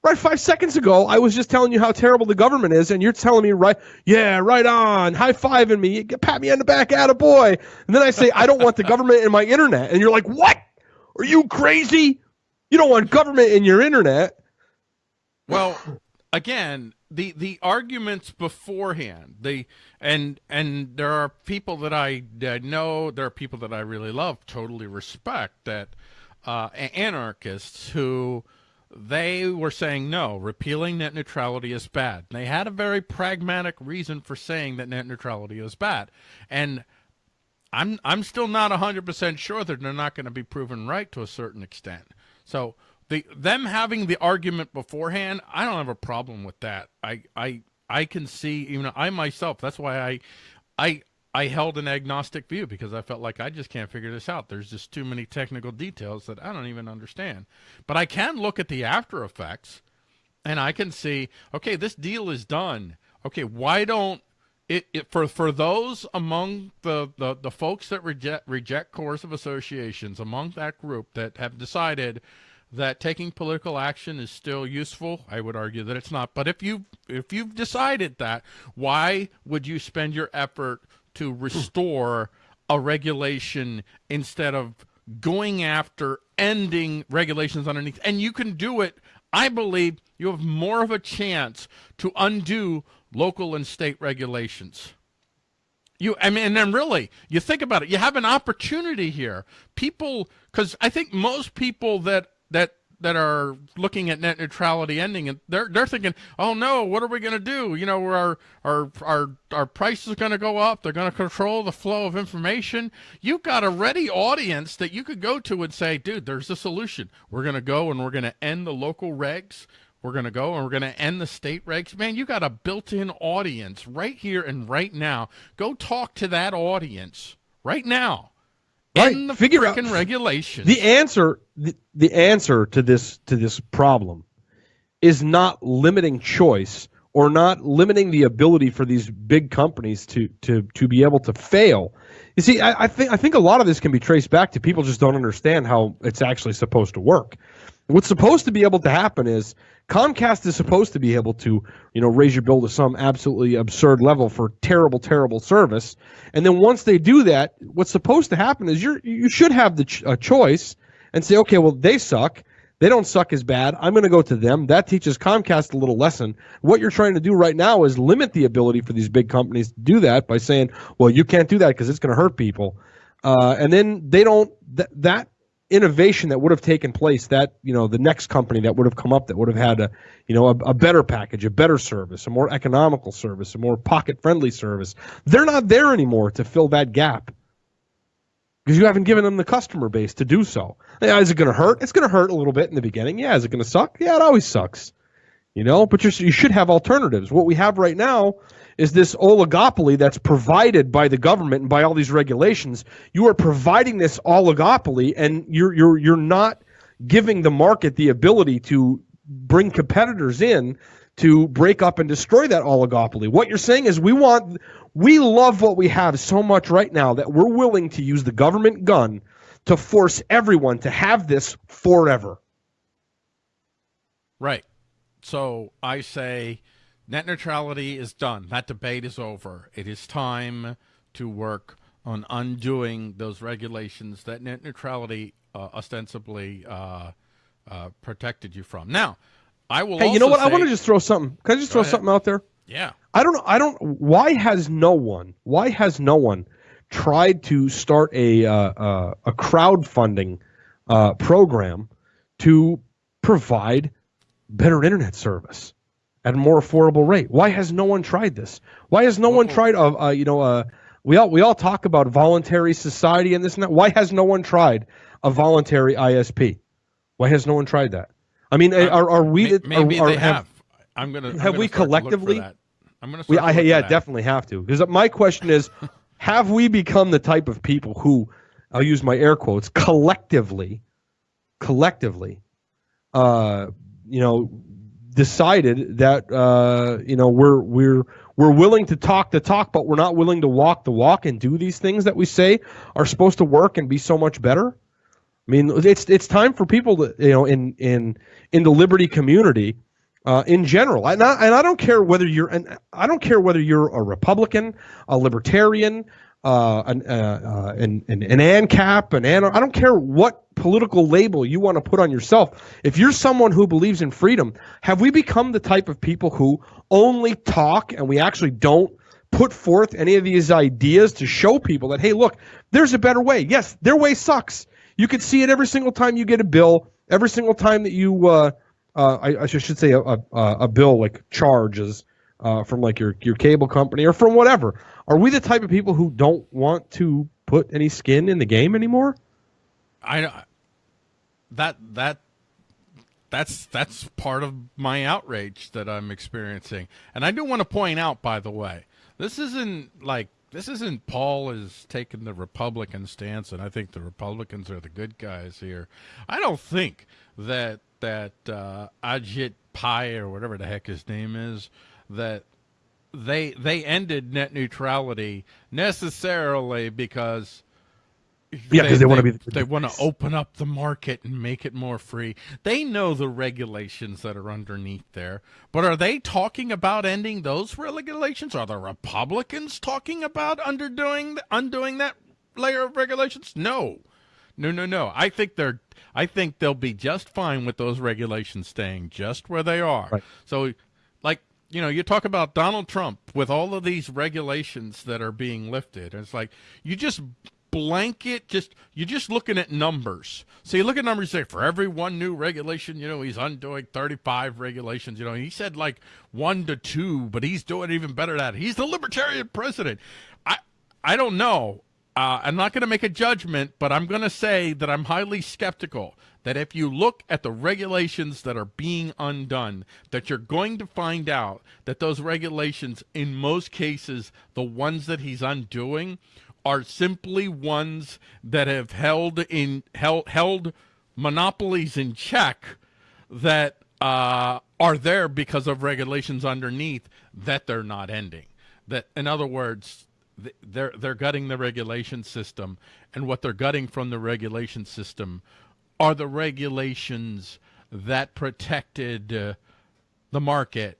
Right, five seconds ago, I was just telling you how terrible the government is, and you're telling me, right, yeah, right on, high five fiving me, pat me on the back, at a boy. And then I say, I don't want the government in my internet. And you're like, what? Are you crazy? You don't want government in your internet. Well, again, the the arguments beforehand, the and and there are people that I, that know, there are people that I really love, totally respect that uh, anarchists who they were saying no, repealing net neutrality is bad. They had a very pragmatic reason for saying that net neutrality is bad, and I'm I'm still not 100% sure that they're not going to be proven right to a certain extent. So the them having the argument beforehand, I don't have a problem with that. I I I can see you know, I myself. That's why I I I held an agnostic view because I felt like I just can't figure this out. There's just too many technical details that I don't even understand. But I can look at the after effects and I can see, okay, this deal is done. Okay, why don't it, it for for those among the, the, the folks that reject reject coercive associations among that group that have decided that taking political action is still useful, I would argue that it's not. But if you if you've decided that, why would you spend your effort to restore a regulation instead of going after ending regulations underneath? And you can do it. I believe you have more of a chance to undo local and state regulations. You, I mean, and then really, you think about it. You have an opportunity here. People, because I think most people that that that are looking at net neutrality ending, and they're they're thinking, oh no, what are we going to do? You know, our our our our prices are going to go up. They're going to control the flow of information. You've got a ready audience that you could go to and say, dude, there's a solution. We're going to go and we're going to end the local regs. We're going to go and we're going to end the state regs. Man, you got a built in audience right here and right now. Go talk to that audience right now Right. End the Figure out- freaking regulations. The answer the, the answer to this to this problem is not limiting choice or not limiting the ability for these big companies to to to be able to fail. You see, I, I think I think a lot of this can be traced back to people just don't understand how it's actually supposed to work. What's supposed to be able to happen is Comcast is supposed to be able to, you know, raise your bill to some absolutely absurd level for terrible, terrible service. And then once they do that, what's supposed to happen is you're you should have the ch- a choice and say, okay, well they suck. They don't suck as bad. I'm going to go to them. That teaches Comcast a little lesson. What you're trying to do right now is limit the ability for these big companies to do that by saying, well, you can't do that because it's going to hurt people. Uh, and then they don't th- that innovation that would have taken place that you know the next company that would have come up that would have had a you know a, a better package a better service a more economical service a more pocket friendly service they're not there anymore to fill that gap because you haven't given them the customer base to do so yeah, is it going to hurt? It's going to hurt a little bit in the beginning. Yeah is it going to suck? Yeah it always sucks. You know but you should have alternatives. What we have right now is this oligopoly that's provided by the government and by all these regulations. You are providing this oligopoly, and you're you're you're not giving the market the ability to bring competitors in to break up and destroy that oligopoly. What you're saying is we want we love what we have so much right now that we're willing to use the government gun to force everyone to have this forever. Right. So I say net neutrality is done. That debate is over. It is time to work on undoing those regulations that net neutrality uh, ostensibly uh, uh, protected you from. Now, I will. Hey, you know what? I want to just throw something. Can I just Go throw ahead. something out there? Yeah. I don't know. I don't. Why has no one? Why has no one tried to start a uh, uh, a crowdfunding uh, program to provide better internet service at a more affordable rate? Why has no one tried this? Why has no one tried? Uh, uh, you know, uh, we all we all talk about voluntary society and this and that. Why has no one tried a voluntary ISP? Why has no one tried that? I mean, are, are we? Maybe are, they are- have. I'm gonna. I'm have gonna we start to look for collectively- that. I'm gonna. we, I, yeah, definitely have to. Because my question is, (laughs) have we become the type of people who, I'll use my air quotes, collectively, collectively, uh, you know, decided that uh, you know we're we're we're willing to talk the talk, but we're not willing to walk the walk and do these things that we say are supposed to work and be so much better. I mean, it's it's time for people to you know in in in the liberty community uh, in general. And I, and I don't care whether you're and I don't care whether you're a Republican, a Libertarian, uh, an, uh, uh, an, an an ANCAP, an an I don't care what political label you want to put on yourself. If you're someone who believes in freedom, have we become the type of people who only talk and we actually don't put forth any of these ideas to show people that hey, look, there's a better way. Yes, their way sucks. You can see it every single time you get a bill, every single time that you, uh, uh, I, I should say, a, a, a bill like charges uh, from like your your cable company or from whatever. Are we the type of people who don't want to put any skin in the game anymore? I that that that's that's part of my outrage that I'm experiencing. And I do want to point out by the way, this isn't like this isn't Paul is taking the Republican stance and I think the Republicans are the good guys here. I don't think that that uh Ajit Pai or whatever the heck his name is that they they ended net neutrality necessarily because Yeah, 'cause they wanna be the they want to open up the market and make it more free. They know the regulations that are underneath there, but are they talking about ending those regulations? Are the Republicans talking about underdoing undoing that layer of regulations? No, no, no, no. I think they're. I think they'll be just fine with those regulations staying just where they are. Right. So, like you know, you talk about Donald Trump with all of these regulations that are being lifted. It's like you just blanket just you're just looking at numbers. So you look at numbers say for every one new regulation, you know, he's undoing 35 regulations, you know. He said like 1 to 2, but he's doing even better at it. He's the libertarian president. I I don't know. Uh, I'm not going to make a judgment, but I'm going to say that I'm highly skeptical that if you look at the regulations that are being undone, that you're going to find out that those regulations, in most cases, the ones that he's undoing, are simply ones that have held in held, held monopolies in check that uh, are there because of regulations underneath that they're not ending. That, in other words, they're they're gutting the regulation system, and what they're gutting from the regulation system are the regulations that protected uh, the market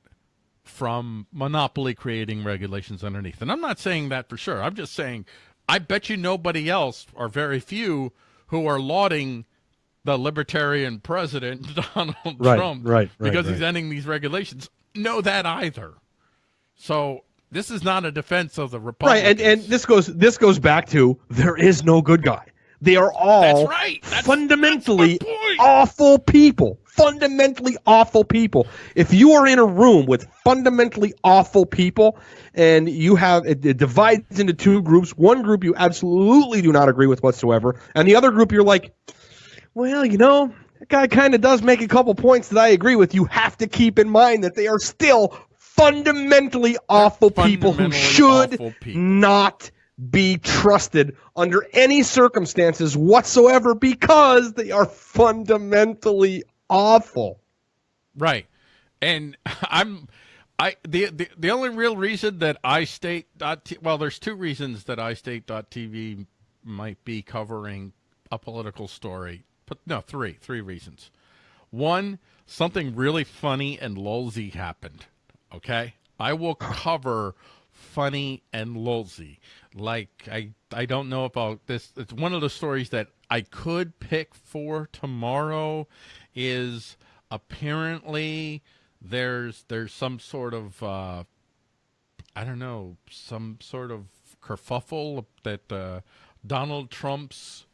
from monopoly creating regulations underneath. And I'm not saying that for sure. I'm just saying I bet you nobody else or very few who are lauding the libertarian president (laughs) Donald Right, Trump right, right, because he's ending these regulations know that either. So this is not a defense of the Right, Republicans. and and this goes this goes back to there is no good guy. They are all That's right. That's- fundamentally that's awful people. Fundamentally awful people. If you are in a room with fundamentally awful people and you have it, it divides into two groups, one group you absolutely do not agree with whatsoever, and the other group you're like, well, you know, that guy kind of does make a couple points that I agree with. You have to keep in mind that they are still fundamentally awful people who should people. not be trusted under any circumstances whatsoever because they are fundamentally awful. Right. And (laughs) I'm I the, the the only real reason that I state well there's two reasons that I state dot TV might be covering a political story. But no, three, three reasons. One, something really funny and lulzy happened. Okay? I will cover funny and lulzy. Like I I don't know about this it's one of the stories that I could pick for tomorrow is apparently there's there's some sort of uh I don't know, some sort of kerfuffle that uh, Donald Trump's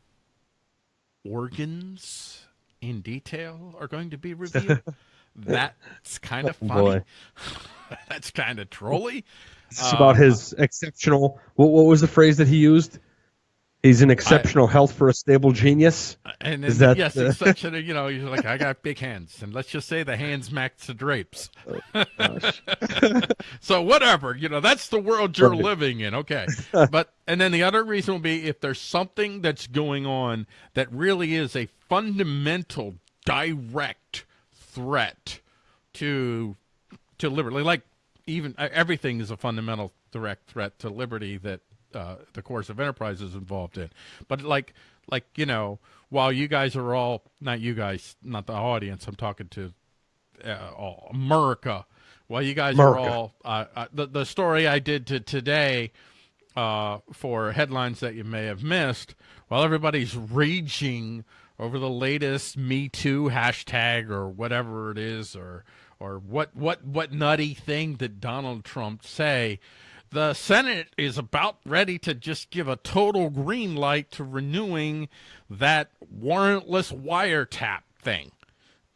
organs in detail are going to be revealed. (laughs) That's kind of Oh, funny. (laughs) That's kind of trolly. It's about his exceptional. What, what was the phrase that he used? He's in exceptional health for a stable genius. And Is that yes, it's such a, you know, (laughs) you're like, I got big hands. And let's just say the hands match the drapes. (laughs) so whatever, you know, that's the world you're living in. Okay. (laughs) but, and then the other reason will be if there's something that's going on that really is a fundamental, direct threat to, to liberty, like even uh, everything is a fundamental direct threat to liberty that uh, the course of enterprise is involved in. But like, like you know, while you guys are all not you guys, not the audience, I'm talking to uh, all America. While you guys are all uh, uh, the the story I did to today uh, for headlines that you may have missed, while everybody's raging over the latest Me Too hashtag or whatever it is, or or what what what nutty thing did Donald Trump say? The Senate is about ready to just give a total green light to renewing that warrantless wiretap thing.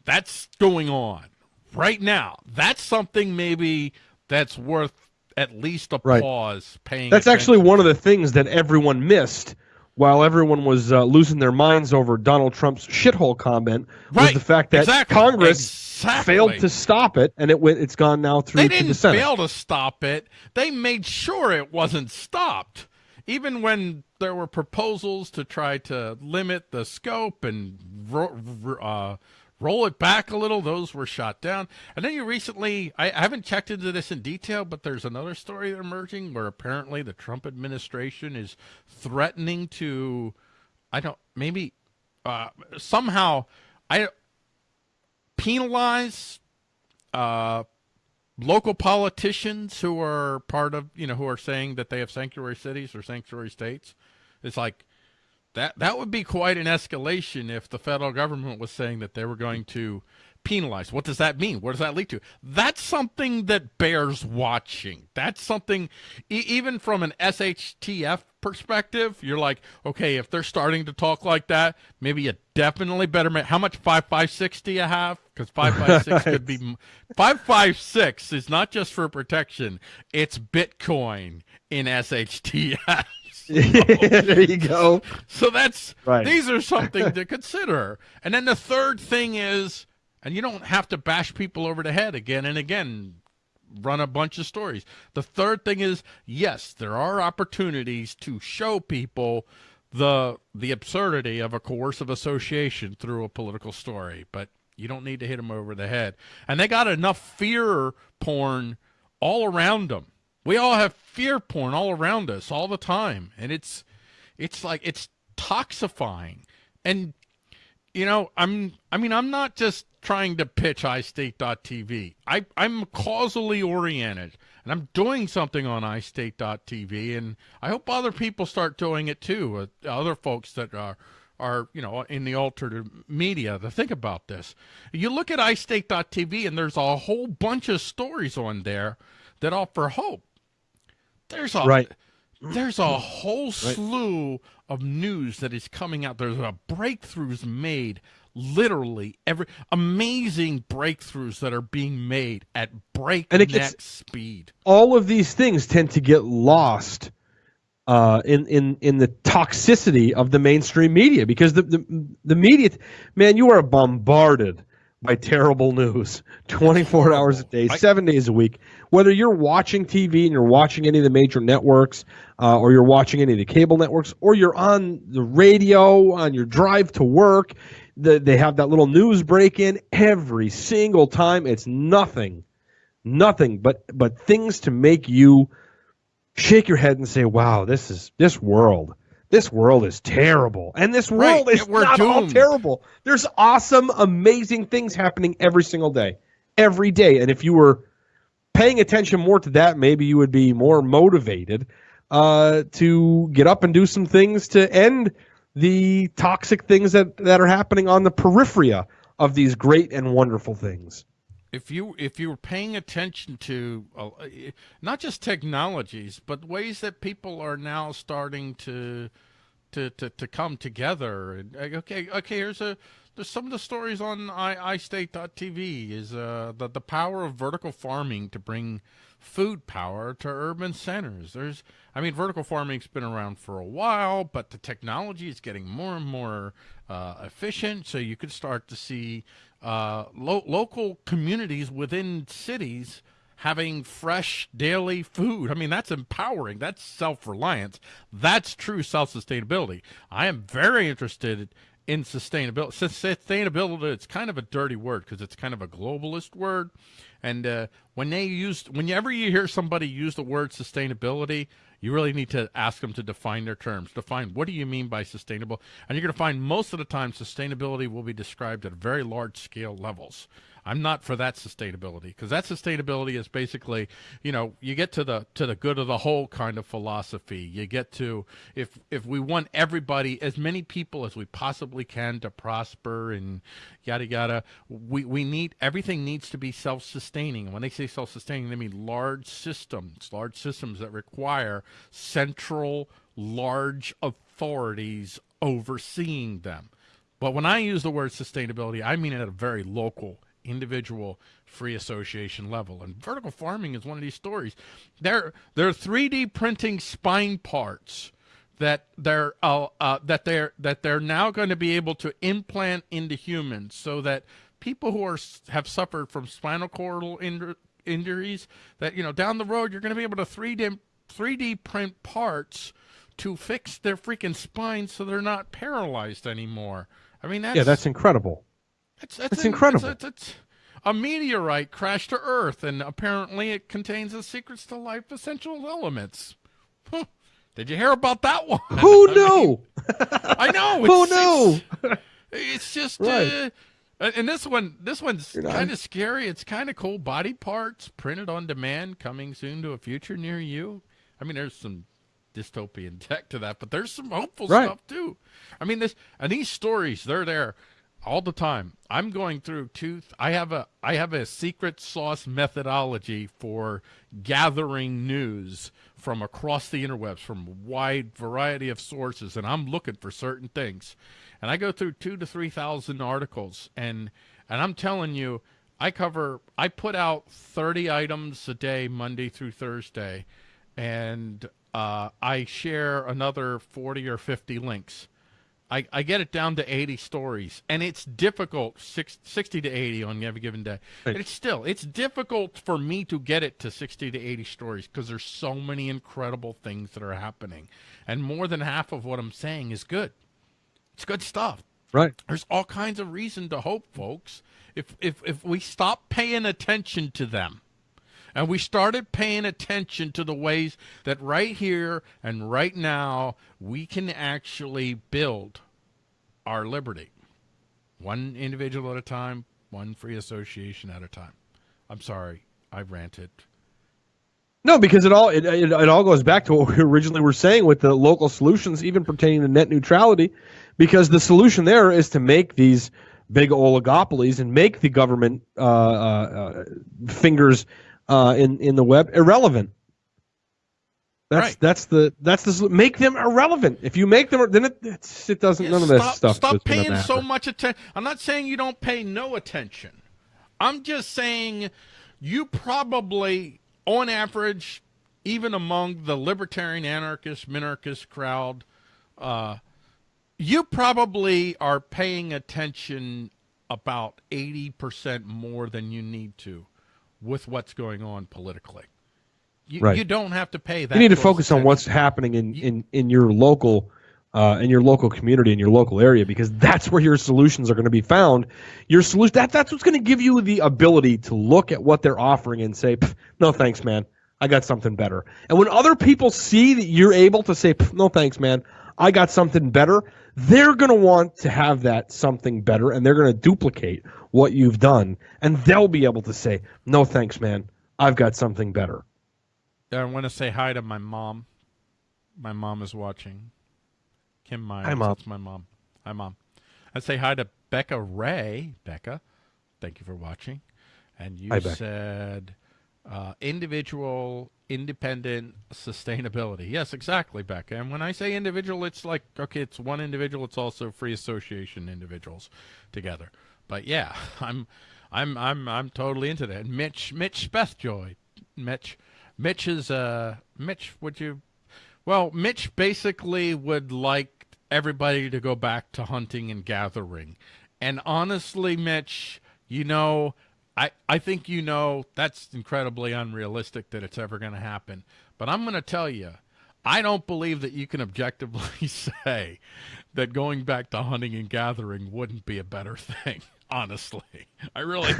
That's going on right now. That's something maybe that's worth at least a Right. pause paying. That's actually one of the things that everyone missed while everyone was uh, losing their minds over Donald Trump's shithole comment was the fact that exactly, Congress exactly. failed to stop it and it went it's gone now through They didn't the Senate. fail to stop it. They made sure it wasn't stopped. Even when there were proposals to try to limit the scope and uh, roll it back a little, those were shot down. And then you recently, I, I haven't checked into this in detail, but there's another story emerging where apparently the Trump administration is threatening to, I don't, maybe uh, somehow, I penalize uh, local politicians who are part of you know who are saying that they have sanctuary cities or sanctuary states it's like that that would be quite an escalation if the federal government was saying that they were going to penalize. What does that mean? What does that lead to? That's something that bears watching. That's something e- even from an shtf perspective you're like okay if they're starting to talk like that maybe you definitely better make how much 556 do you have? Because 556 (laughs) could be m- 556 is not just for protection it's bitcoin in shtf (laughs) there you go. so that's Right. these are something to consider. And then the third thing is, and you don't have to bash people over the head again and again. run a bunch of stories. The third thing is yes, there are opportunities to show people the the absurdity of a coercive association through a political story, but you don't need to hit them over the head. And they got enough fear porn all around them. We all have fear porn all around us all the time, and it's it's like it's toxifying. And you know, I'm I mean, I'm not just trying to pitch iState.tv. I I'm causally oriented, and I'm doing something on iState.tv, and I hope other people start doing it too. Uh, other folks that are are you know in the alternative media to think about this. You look at iState.tv, and there's a whole bunch of stories on there that offer hope. There's a Right. there's a (clears throat) whole slew of news that is coming out. There's a breakthroughs made, literally every amazing breakthroughs that are being made at breakneck gets- speed. all of these things tend to get lost uh, in in in the toxicity of the mainstream media because the the, the media, man, you are bombarded by terrible news 24 hours a day, seven days a week. Whether you're watching TV and you're watching any of the major networks, uh, or you're watching any of the cable networks, or you're on the radio on your drive to work, the, they have that little news break in every single time. It's nothing nothing but but things to make you shake your head and say, "Wow, this is this world. This world is terrible." And this Right, world is we're not all terrible. There's awesome, amazing things happening every single day. Every day. And if you were paying attention more to that, maybe you would be more motivated uh, to get up and do some things to end the toxic things that, that are happening on the periphery of these great and wonderful things. If you if you were paying attention to uh, not just technologies but ways that people are now starting to to to, to come together and uh, okay okay here's a there's some of the stories on i iState.tv is uh the the power of vertical farming to bring food power to urban centers. There's i mean vertical farming's been around for a while but the technology is getting more and more uh, efficient. So you could start to see uh, lo- local communities within cities having fresh daily food. I mean, that's empowering. That's self reliance. That's true self sustainability. I am very interested in sustainability. Sustainability, it's kind of a dirty word because it's kind of a globalist word. And uh, when they use, whenever you hear somebody use the word sustainability, you really need to ask them to define their terms. Define what do you mean by sustainable? And you're going to find most of the time sustainability will be described at very large scale levels. I'm not for that sustainability because that sustainability is basically, you know, you get to the to the good of the whole kind of philosophy. You get to if if we want everybody, as many people as we possibly can to prosper and yada yada, we we need everything needs to be self-sustaining. When they say self-sustaining, they mean large systems, large systems that require central large authorities overseeing them. But when I use the word sustainability, I mean it at a very local, individual, free association level. And vertical farming is one of these stories. They're they're 3D printing spine parts that they're uh, uh, that they're that they're now going to be able to implant into humans, so that people who are have suffered from spinal cord injury, injuries, that you know down the road you're going to be able to 3D 3D print parts to fix their freaking spines so they're not paralyzed anymore. I mean, that's Yeah, that's incredible. That's, that's, that's in- incredible. It's, it's, it's- a meteorite crashed to Earth, and apparently it contains the secrets to life essential elements. Huh. Did you hear about that one? Who (laughs) I knew? mean, I know. Who knew? It's, it's just, Right. uh, and this one, this one's kind of scary. It's kind of cool. Body parts printed on demand, coming soon to a future near you. I mean, there's some dystopian (laughs) tech to that, but there's some hopeful Right. stuff too. I mean, this and these stories, they're there all the time. I'm going through two. I have a I have a secret sauce methodology for gathering news from across the interwebs from a wide variety of sources, and I'm looking for certain things. And I go through two to three thousand articles, and and I'm telling you, I cover. I put out thirty items a day, Monday through Thursday, and uh, I share another forty or fifty links. I, I get it down to 80 stories, and it's difficult, six, 60 to 80 on every given day. Right. It's still, it's difficult for me to get it to 60 to 80 stories because there's so many incredible things that are happening. And more than half of what I'm saying is good. It's good stuff. Right. There's all kinds of reason to hope, folks. If if if we stop paying attention to them, and we started paying attention to the ways that right here and right now we can actually build our liberty, one individual at a time, one free association at a time. I'm sorry, I ranted. No, because it all it, it, it all goes back to what we (laughs) originally were saying with the local solutions, even pertaining to net neutrality, because the solution there is to make these big oligopolies and make the government uh, uh, uh, fingers uh, in in the web irrelevant. That's Right. that's the that's the make them irrelevant. If you make them, then it it doesn't none of this stop, stuff. Stop paying so much attention. I'm not saying you don't pay no attention. I'm just saying you probably, on average, even among the libertarian, anarchist, minarchist crowd, uh, you probably are paying attention about 80% more than you need to with what's going on politically. You, Right. you don't have to pay that. You need to focus on what's happening in, in, in your local uh, in your local community in your local area because that's where your solutions are going to be found. Your solution that that's what's going to give you the ability to look at what they're offering and say, "No thanks, man. I got something better." And when other people see that you're able to say, "No thanks, man. I got something better," they're going to want to have that something better and they're going to duplicate what you've done and they'll be able to say, "No thanks, man. I've got something better." I want to say hi to my mom. My mom is watching. Kim Myers. Hi, Mom. That's my mom. Hi, mom. I say hi to Becca Ray. Becca, thank you for watching. And you Hi, said uh, individual, independent sustainability. Yes, exactly, Becca. And when I say individual, it's like okay, it's one individual. It's also free association individuals together. But yeah, (laughs) I'm, I'm, I'm, I'm totally into that. Mitch, Mitch Spethjoy, Mitch, Mitch is uh, Mitch. Would you? Well, Mitch basically would like everybody to go back to hunting and gathering. And honestly, Mitch, you know, I, I think you know that's incredibly unrealistic that it's ever going to happen. But I'm going to tell you, I don't believe that you can objectively (laughs) say that going back to hunting and gathering wouldn't be a better (laughs) thing. Honestly, I really,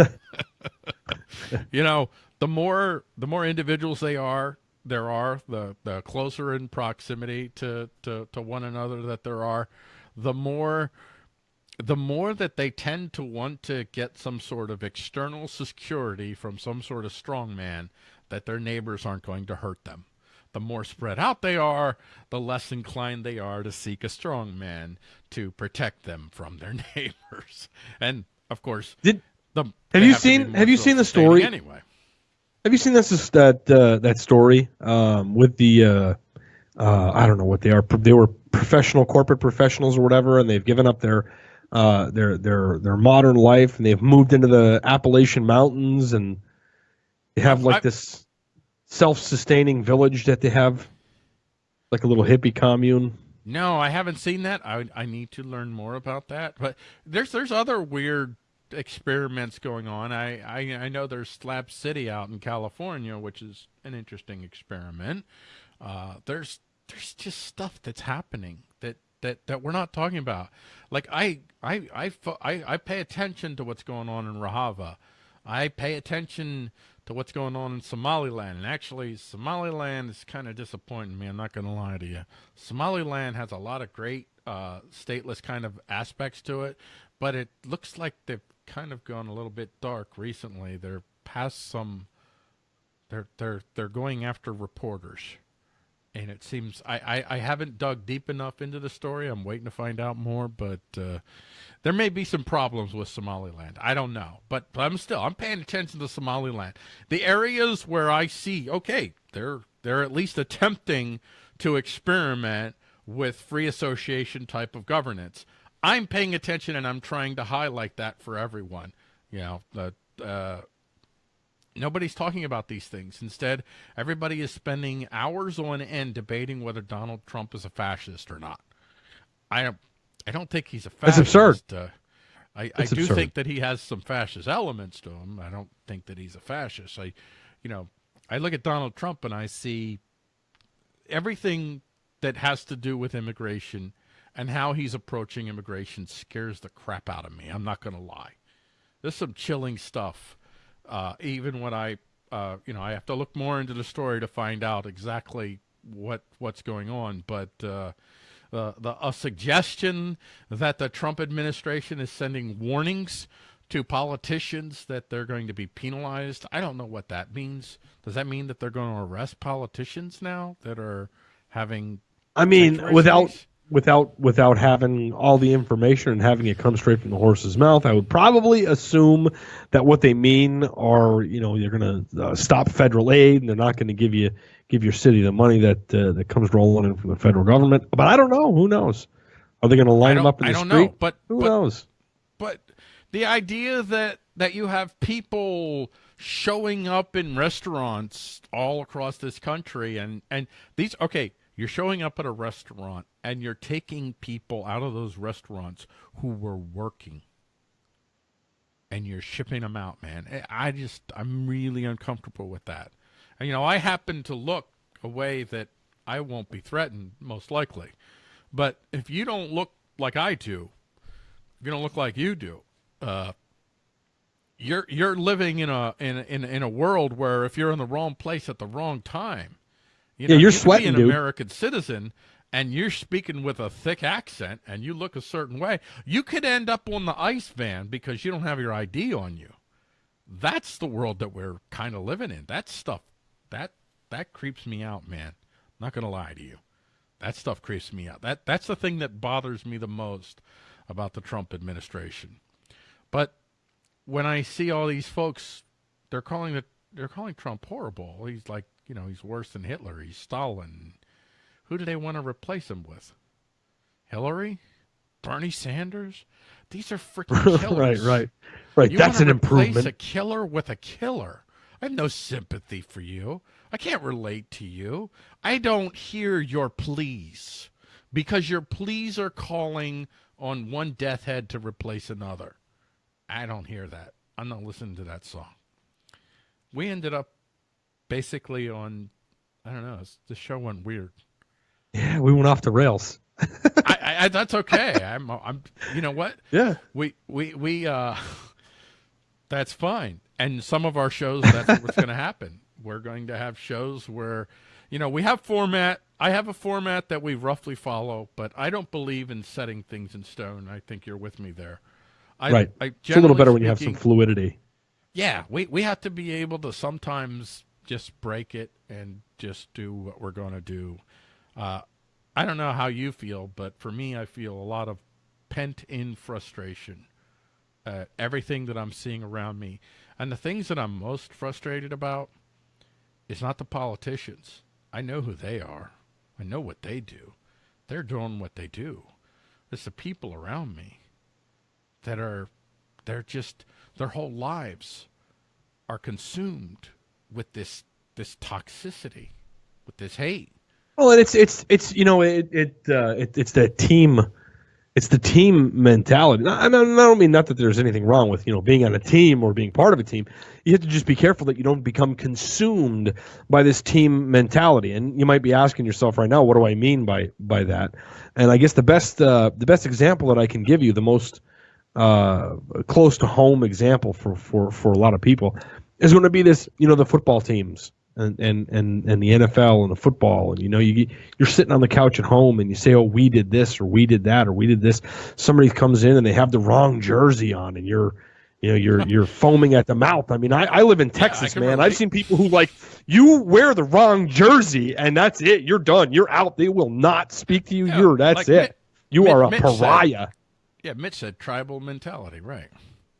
(laughs) you know, the more the more individuals they are, there are the the closer in proximity to to to one another that there are, the more the more that they tend to want to get some sort of external security from some sort of strongman that their neighbors aren't going to hurt them. The more spread out they are, the less inclined they are to seek a strongman to protect them from their (laughs) neighbors. And of course, Did the, Have you seen- have you seen the story? anyway? Have you seen this that uh, that story um, with the uh, uh, I don't know what they are. They were professional corporate professionals or whatever, and they've given up their uh, their their their modern life, and they've moved into the Appalachian Mountains, and they have like I- this self-sustaining village that they have, like a little hippie commune. No, I haven't seen that. I I need to learn more about that. But there's there's other weird experiments going on. I I, I know there's Slab City out in California, which is an interesting experiment. Uh, there's there's just stuff that's happening that that that we're not talking about. Like I I I I, I pay attention to what's going on in Rojava. I pay attention to what's going on in Somaliland. And actually, Somaliland is kind of disappointing me. I'm not going to lie to you. Somaliland has a lot of great uh, stateless kind of aspects to it, but it looks like they've kind of gone a little bit dark recently. They're past some. They're they're they're going after reporters, and it seems I, I, I haven't dug deep enough into the story. I'm waiting to find out more, but uh, there may be some problems with Somaliland. I don't know, but, but I'm still I'm paying attention to Somaliland. The areas where I see okay, they're they're at least attempting to experiment with free association type of governance. I'm paying attention and I'm trying to highlight that for everyone. You know, the uh, nobody's talking about these things. Instead, everybody is spending hours on end debating whether Donald Trump is a fascist or not. I don't, I don't think he's a fascist. That's absurd. Uh, I, I do absurd. think that he has some fascist elements to him. I don't think that he's a fascist. I, you know, I look at Donald Trump and I see everything that has to do with immigration and how he's approaching immigration scares the crap out of me. I'm not going to lie. There's some chilling stuff. Uh, even when I, uh, you know, I have to look more into the story to find out exactly what what's going on. But uh, the, the a suggestion that the Trump administration is sending warnings to politicians that they're going to be penalized. I don't know what that means. Does that mean that they're going to arrest politicians now that are having I mean, without? Without without having all the information and having it come straight from the horse's mouth, I would probably assume that what they mean are, you know, they're going to uh, stop federal aid and they're not going to give you give your city the money that uh, that comes rolling in from the federal government. But I don't know. Who knows? Are they going to line them up in the I don't street? know, but- who but- knows? but the idea that that you have people showing up in restaurants all across this country and and these okay you're showing up at a restaurant and you're taking people out of those restaurants who were working. And you're shipping them out man. I I just i'm really uncomfortable with that. And you know i happen to look a way that i won't be threatened most likely. But if you don't look like i do if you don't look like you do uh, you're you're living in a in in in a world where if you're in the wrong place at the wrong time, you Yeah, you're you sweating, an dude. American citizen and you're speaking with a thick accent and you look a certain way, you could end up on the ice van because you don't have your ID on you. That's the world that we're kind of living in. That stuff that that creeps me out, man. not gonna lie to you. That stuff creeps me out. That that's the thing that bothers me the most about the Trump administration. But when I see all these folks, they're calling the they're calling Trump horrible. He's like, you know, he's worse than Hitler. He's Stalin. Who do they want to replace him with? Hillary? Bernie Sanders? These are freaking (laughs) right, killers. right, right. You That's an improvement. a killer with a killer. I have no sympathy for you. I can't relate to you. I don't hear your pleas because your pleas are calling on one death head to replace another. I don't hear that. I'm not listening to that song. We ended up basically on, I don't know, the show went weird. Yeah, we went off the rails. (laughs) I, I, that's okay. I'm, I'm, you know what? Yeah. we we we uh (laughs) that's fine and some of our shows that's what's going to happen we're going to have shows where you know we have format i have a format that we roughly follow but i don't believe in setting things in stone i think you're with me there I, Right. I, It's a little better when you have some fluidity. yeah, we we have to be able to sometimes just break it and just do what we're going to do. Uh, I don't know how you feel, but for me, I feel a lot of pent in frustration. Uh, everything that I'm seeing around me, and the things that I'm most frustrated about, is not the politicians. I know who they are. I know what they do. They're doing what they do. It's the people around me that are they're just their whole lives are consumed with this this toxicity with this hate Well, and it's it's it's you know it it, uh, it it's the team, it's the team mentality. I, I don't mean not that there's anything wrong with you know being on a team or being part of a team. You have to just be careful that you don't become consumed by this team mentality. And you might be asking yourself right now, what do I mean by by that? And I guess the best uh, the best example that I can give you, the most uh, close to home example for, for, for a lot of people is going to be this, you know, the football teams and, and, and, and the NFL and the football. And, you know, you, you're sitting on the couch at home and you say, oh, we did this or we did that or we did this. Somebody comes in and they have the wrong jersey on and you're, you know, you're, you're (laughs) foaming at the mouth. I mean, I, I live in Texas, can man. relate. I've seen people who like, you wear the wrong jersey and that's it. You're done. You're out. They will not speak to you. Yeah, you're, that's like it. You are a Mitch said. pariah. yeah mitch said tribal mentality right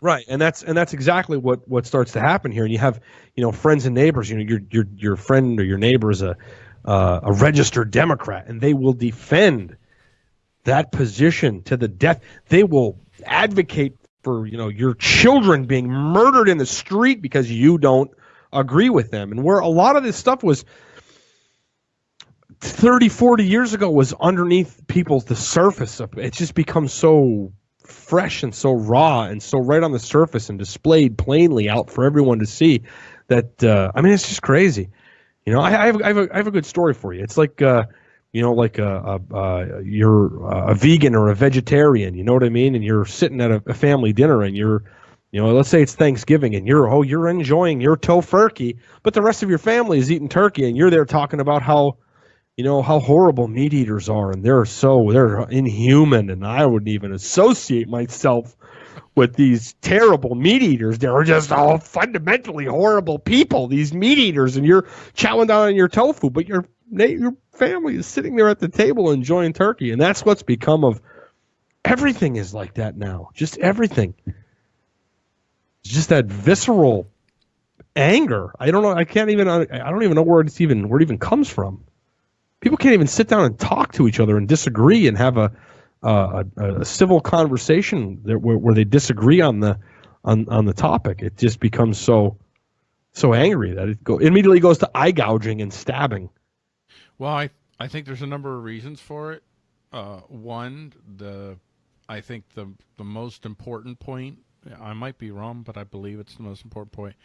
Right, and that's and that's exactly what what starts to happen here. And you have you know friends and neighbors. You know your your your friend or your neighbor is a uh, a registered Democrat, and they will defend that position to the death. They will advocate for you know your children being murdered in the street because you don't agree with them. And where a lot of this stuff was 30, 40 years ago was underneath people's the surface of it just becomes so fresh and so raw and so right on the surface and displayed plainly out for everyone to see that uh, I mean it's just crazy. You know, I, I, have, I, have a, I have a good story for you. It's like uh, you know, like a, a, a you're a vegan or a vegetarian. You know what I mean? And you're sitting at a, a family dinner and you're you know, let's say it's Thanksgiving and you're oh you're enjoying your tofurkey, but the rest of your family is eating turkey and you're there talking about how you know how horrible meat eaters are and they're so they're inhuman and i wouldn't even associate myself with these terrible meat eaters. They're just all fundamentally horrible people these meat eaters and you're chowing down on your tofu but your your family is sitting there at the table enjoying turkey and that's what's become of everything is like that now. Just everything. It's just that visceral anger. I don't know i can't even i don't even know where it's even where it even comes from people can't even sit down and talk to each other and disagree and have a a, a civil conversation where, where they disagree on the on on the topic. It just becomes so so angry that it go immediately goes to eye gouging and stabbing. Well, I I think there's a number of reasons for it. Uh, one, the I think the the most important point. I might be wrong, but I believe it's the most important point,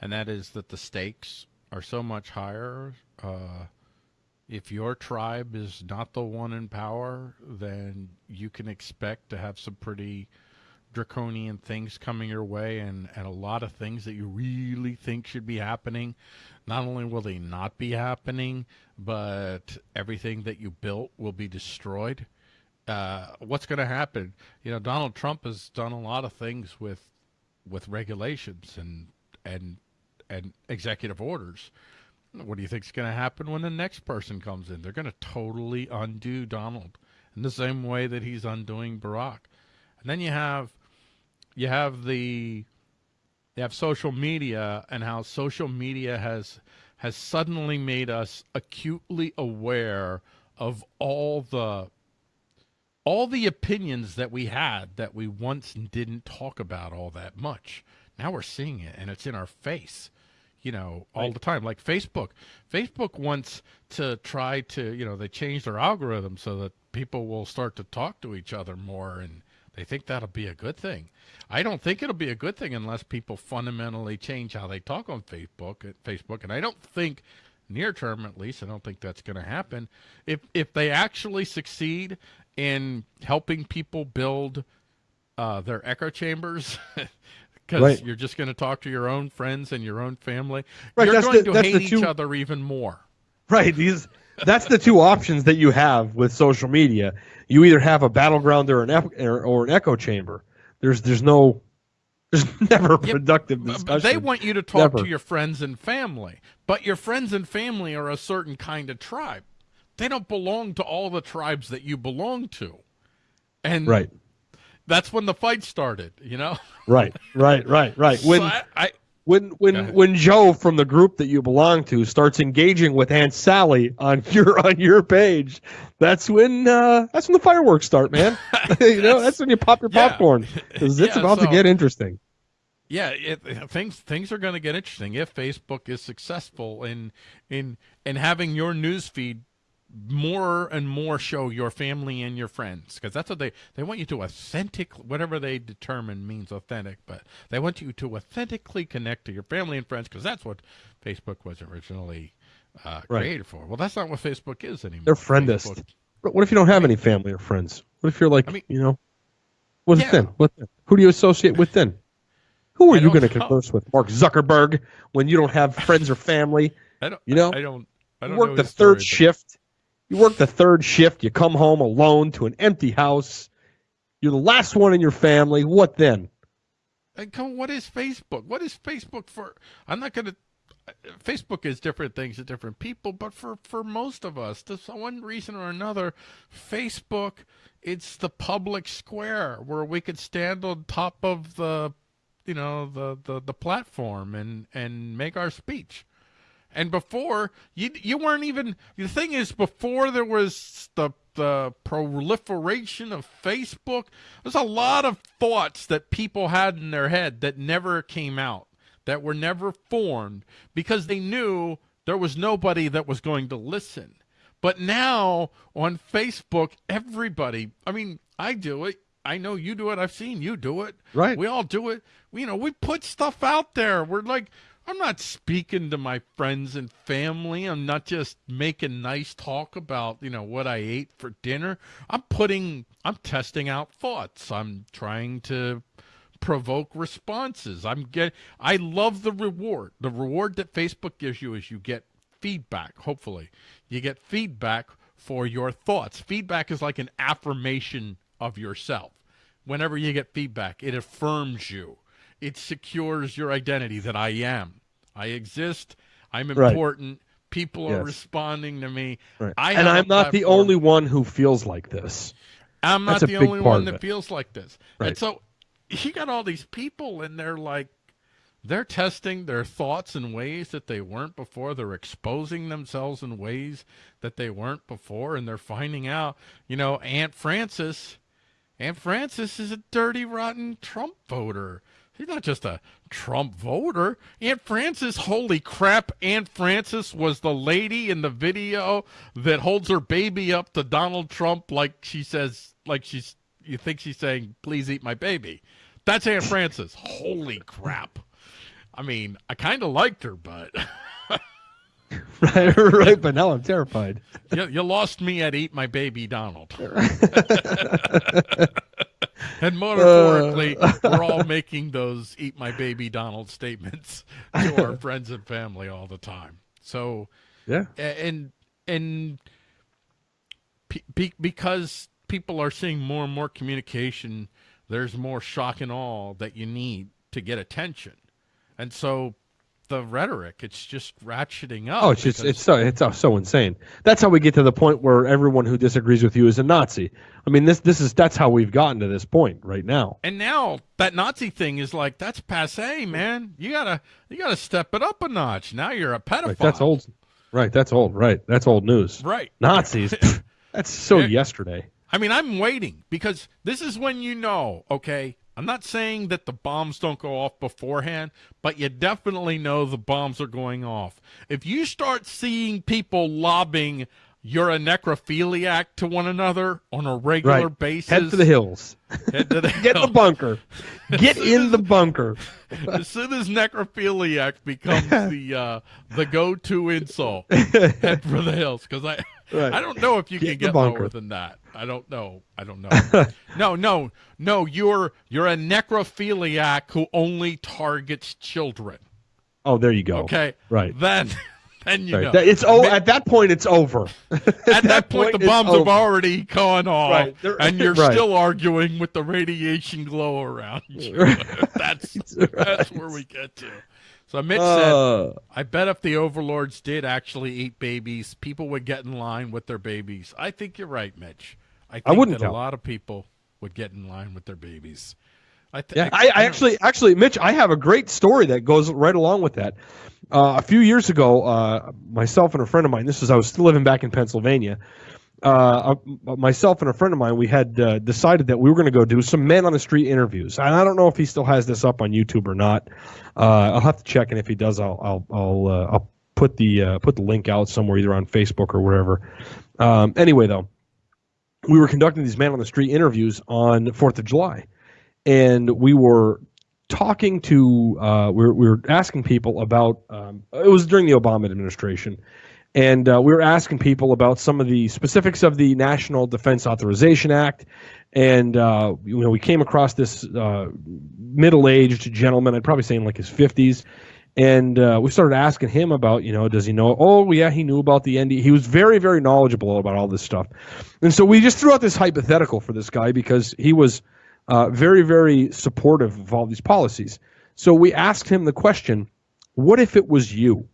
and that is that the stakes are so much higher. Uh, if your tribe is not the one in power, then you can expect to have some pretty draconian things coming your way and, and a lot of things that you really think should be happening. Not only will they not be happening, but everything that you built will be destroyed. Uh, what's going to happen? You know, Donald Trump has done a lot of things with with regulations and and and executive orders what do you think is going to happen when the next person comes in? They're going to totally undo Donald in the same way that he's undoing Barack. And then you have you have the you have social media and how social media has has suddenly made us acutely aware of all the all the opinions that we had that we once didn't talk about all that much. Now we're seeing it and it's in our face you know, all right. the time. Like Facebook. Facebook wants to try to, you know, they change their algorithm so that people will start to talk to each other more and they think that'll be a good thing. I don't think it'll be a good thing unless people fundamentally change how they talk on Facebook uh, Facebook and I don't think near term at least I don't think that's going to happen. If if they actually succeed in helping people build uh, their echo chambers (laughs) because right. you're just going to talk to your own friends and your own family. Right, you're going the, to hate two, each other even more. Right. These that's the two options that you have with social media. You either have a battleground or an or an echo chamber. There's there's no there's (laughs) never productive discussion. They want you to talk never. to your friends and family, but your friends and family are a certain kind of tribe. They don't belong to all the tribes that you belong to. And right that's when the fight started, you know? (laughs) Right, right, right, right. When so I, I when when when Joe from the group that you belong to starts engaging with Aunt Sally on (laughs) your on your page, that's when uh, that's when the fireworks start, man. (laughs) you know, that's when you pop your popcorn because it's yeah, about so, to get interesting. Yeah, it, things things are going to get interesting if Facebook is successful in in in having your news feed more and more show your family and your friends because that's what they they want you to authentic whatever they determine means authentic but they want you to authentically connect to your family and friends because that's what facebook was originally uh, right. created for. Well that's not what facebook is anymore. They're friendist Facebook, what if you don't have any family or friends? What if you're like I mean, you know what's yeah. then? What then? who do you associate with then? Who are I you going to converse with? Mark zuckerberg when you don't have friends or family (laughs) I don't, you know? I don't I don't work the third story, shift you work the third shift, you come home alone to an empty house. You're the last one in your family. What then? And come, what is Facebook? What is Facebook for? I'm not going to. Facebook is different things to different people, but for for most of us, for one reason or another, Facebook it's the public square where we could stand on top of the, you know, the the the platform and and make our speech. And before you you weren't even the thing is before there was the the proliferation of Facebook, there's a lot of thoughts that people had in their head that never came out, that were never formed because they knew there was nobody that was going to listen. But now on Facebook, everybody, I mean, I do it. I know you do it. I've seen you do it. Right. We all do it. You know, we put stuff out there. We're like, I'm not speaking to my friends and family. I'm not just making nice talk about, you know, what I ate for dinner. I'm putting, I'm testing out thoughts. I'm trying to provoke responses. I'm get I love the reward. The reward that Facebook gives you is you get feedback, hopefully. You get feedback for your thoughts. Feedback is like an affirmation of yourself. Whenever you get feedback, it affirms you. It secures your identity that I am. I exist. I'm Right. important. People are responding to me. Right. I and I'm not the only one who feels like this. I'm not That's the only one that feels like this. Right. And so he got all these people and they're like they're testing their thoughts in ways that they weren't before. They're exposing themselves in ways that they weren't before and they're finding out, you know, Aunt Frances Aunt Frances is a dirty rotten Trump voter. She's not just a Trump voter. Aunt Frances, holy crap, Aunt Frances was the lady in the video that holds her baby up to Donald Trump like she says, like she's, you think she's saying, please eat my baby. That's Aunt Frances. holy crap. I mean, I kind of liked her, but (laughs) (laughs) right, right. But now I'm terrified. you, you lost me at Eat My Baby Donald. (laughs) and metaphorically, uh. we're all making those Eat My Baby Donald statements to our (laughs) friends and family all the time. So, Yeah. and, and pe- because people are seeing more and more communication, there's more shock and awe that you need to get attention. And so the rhetoric, it's just ratcheting up. Oh, it's just it's so it's so- insane. That's how we get to the point where everyone who disagrees with you is a Nazi. I mean, this this is that's how we've gotten to this point right now. And now that Nazi thing is like that's passe, man. You gotta you gotta step it up a notch. Now you're a pedophile. Right, that's old. Right, that's old. Right, that's old news. Right. Nazis. (laughs) that's so yesterday. I mean, I'm waiting because this is when you know. Okay, I'm not saying that the bombs don't go off beforehand, but you definitely know the bombs are going off. If you start seeing people lobbing you're a necrophiliac to one another on a regular Right. basis. Head to the hills. Head to the (laughs) Get in the bunker. Get in the bunker. as soon as necrophiliac becomes (laughs) the uh, the go-to insult, (laughs) head for the hills. Because I Right. I don't know if you Get can get lower than that. I don't know. I don't know. (laughs) no, no, no. You're you're a necrophiliac who only targets children. Oh, there you go. Okay, Right. Then (laughs) then you Right. know it's oh, at that point it's over. (laughs) at that point, the it's bombs have already gone off, Right. And you're right. still arguing with the radiation glow around you. that's that's where we get to. So Mitch said, Uh, "I bet if the overlords did actually eat babies, people would get in line with their babies." I think you're right, Mitch. I think wouldn't that a lot of people would get in line with their babies. I, th- Yeah, I, I don't- actually, actually, Mitch, I have a great story that goes right along with that. Uh, a few years ago, uh, myself and a friend of mine, this was I was still living back in Pennsylvania. Uh, myself and a friend of mine, we had uh, decided that we were going to go do some men on the street interviews. And I don't know if he still has this up on YouTube or not. Uh, I'll have to check, and if he does, I'll I'll I'll, uh, I'll put the uh, put the link out somewhere, either on Facebook or wherever. Um, anyway, though, we were conducting these man on the street interviews on Fourth of July, and we were talking to uh, we, were, we were asking people about um, it was during the Obama administration, and uh, we were asking people about some of the specifics of the National Defense Authorization Act, and uh, you know we came across this uh, middle-aged gentleman, I'd probably say in like his fifties. And uh, we started asking him about, you know, does he know? Oh, yeah, he knew about the ND. He was very, very knowledgeable about all this stuff. And so we just threw out this hypothetical for this guy because he was uh, very, very supportive of all these policies. So we asked him the question what if it was you?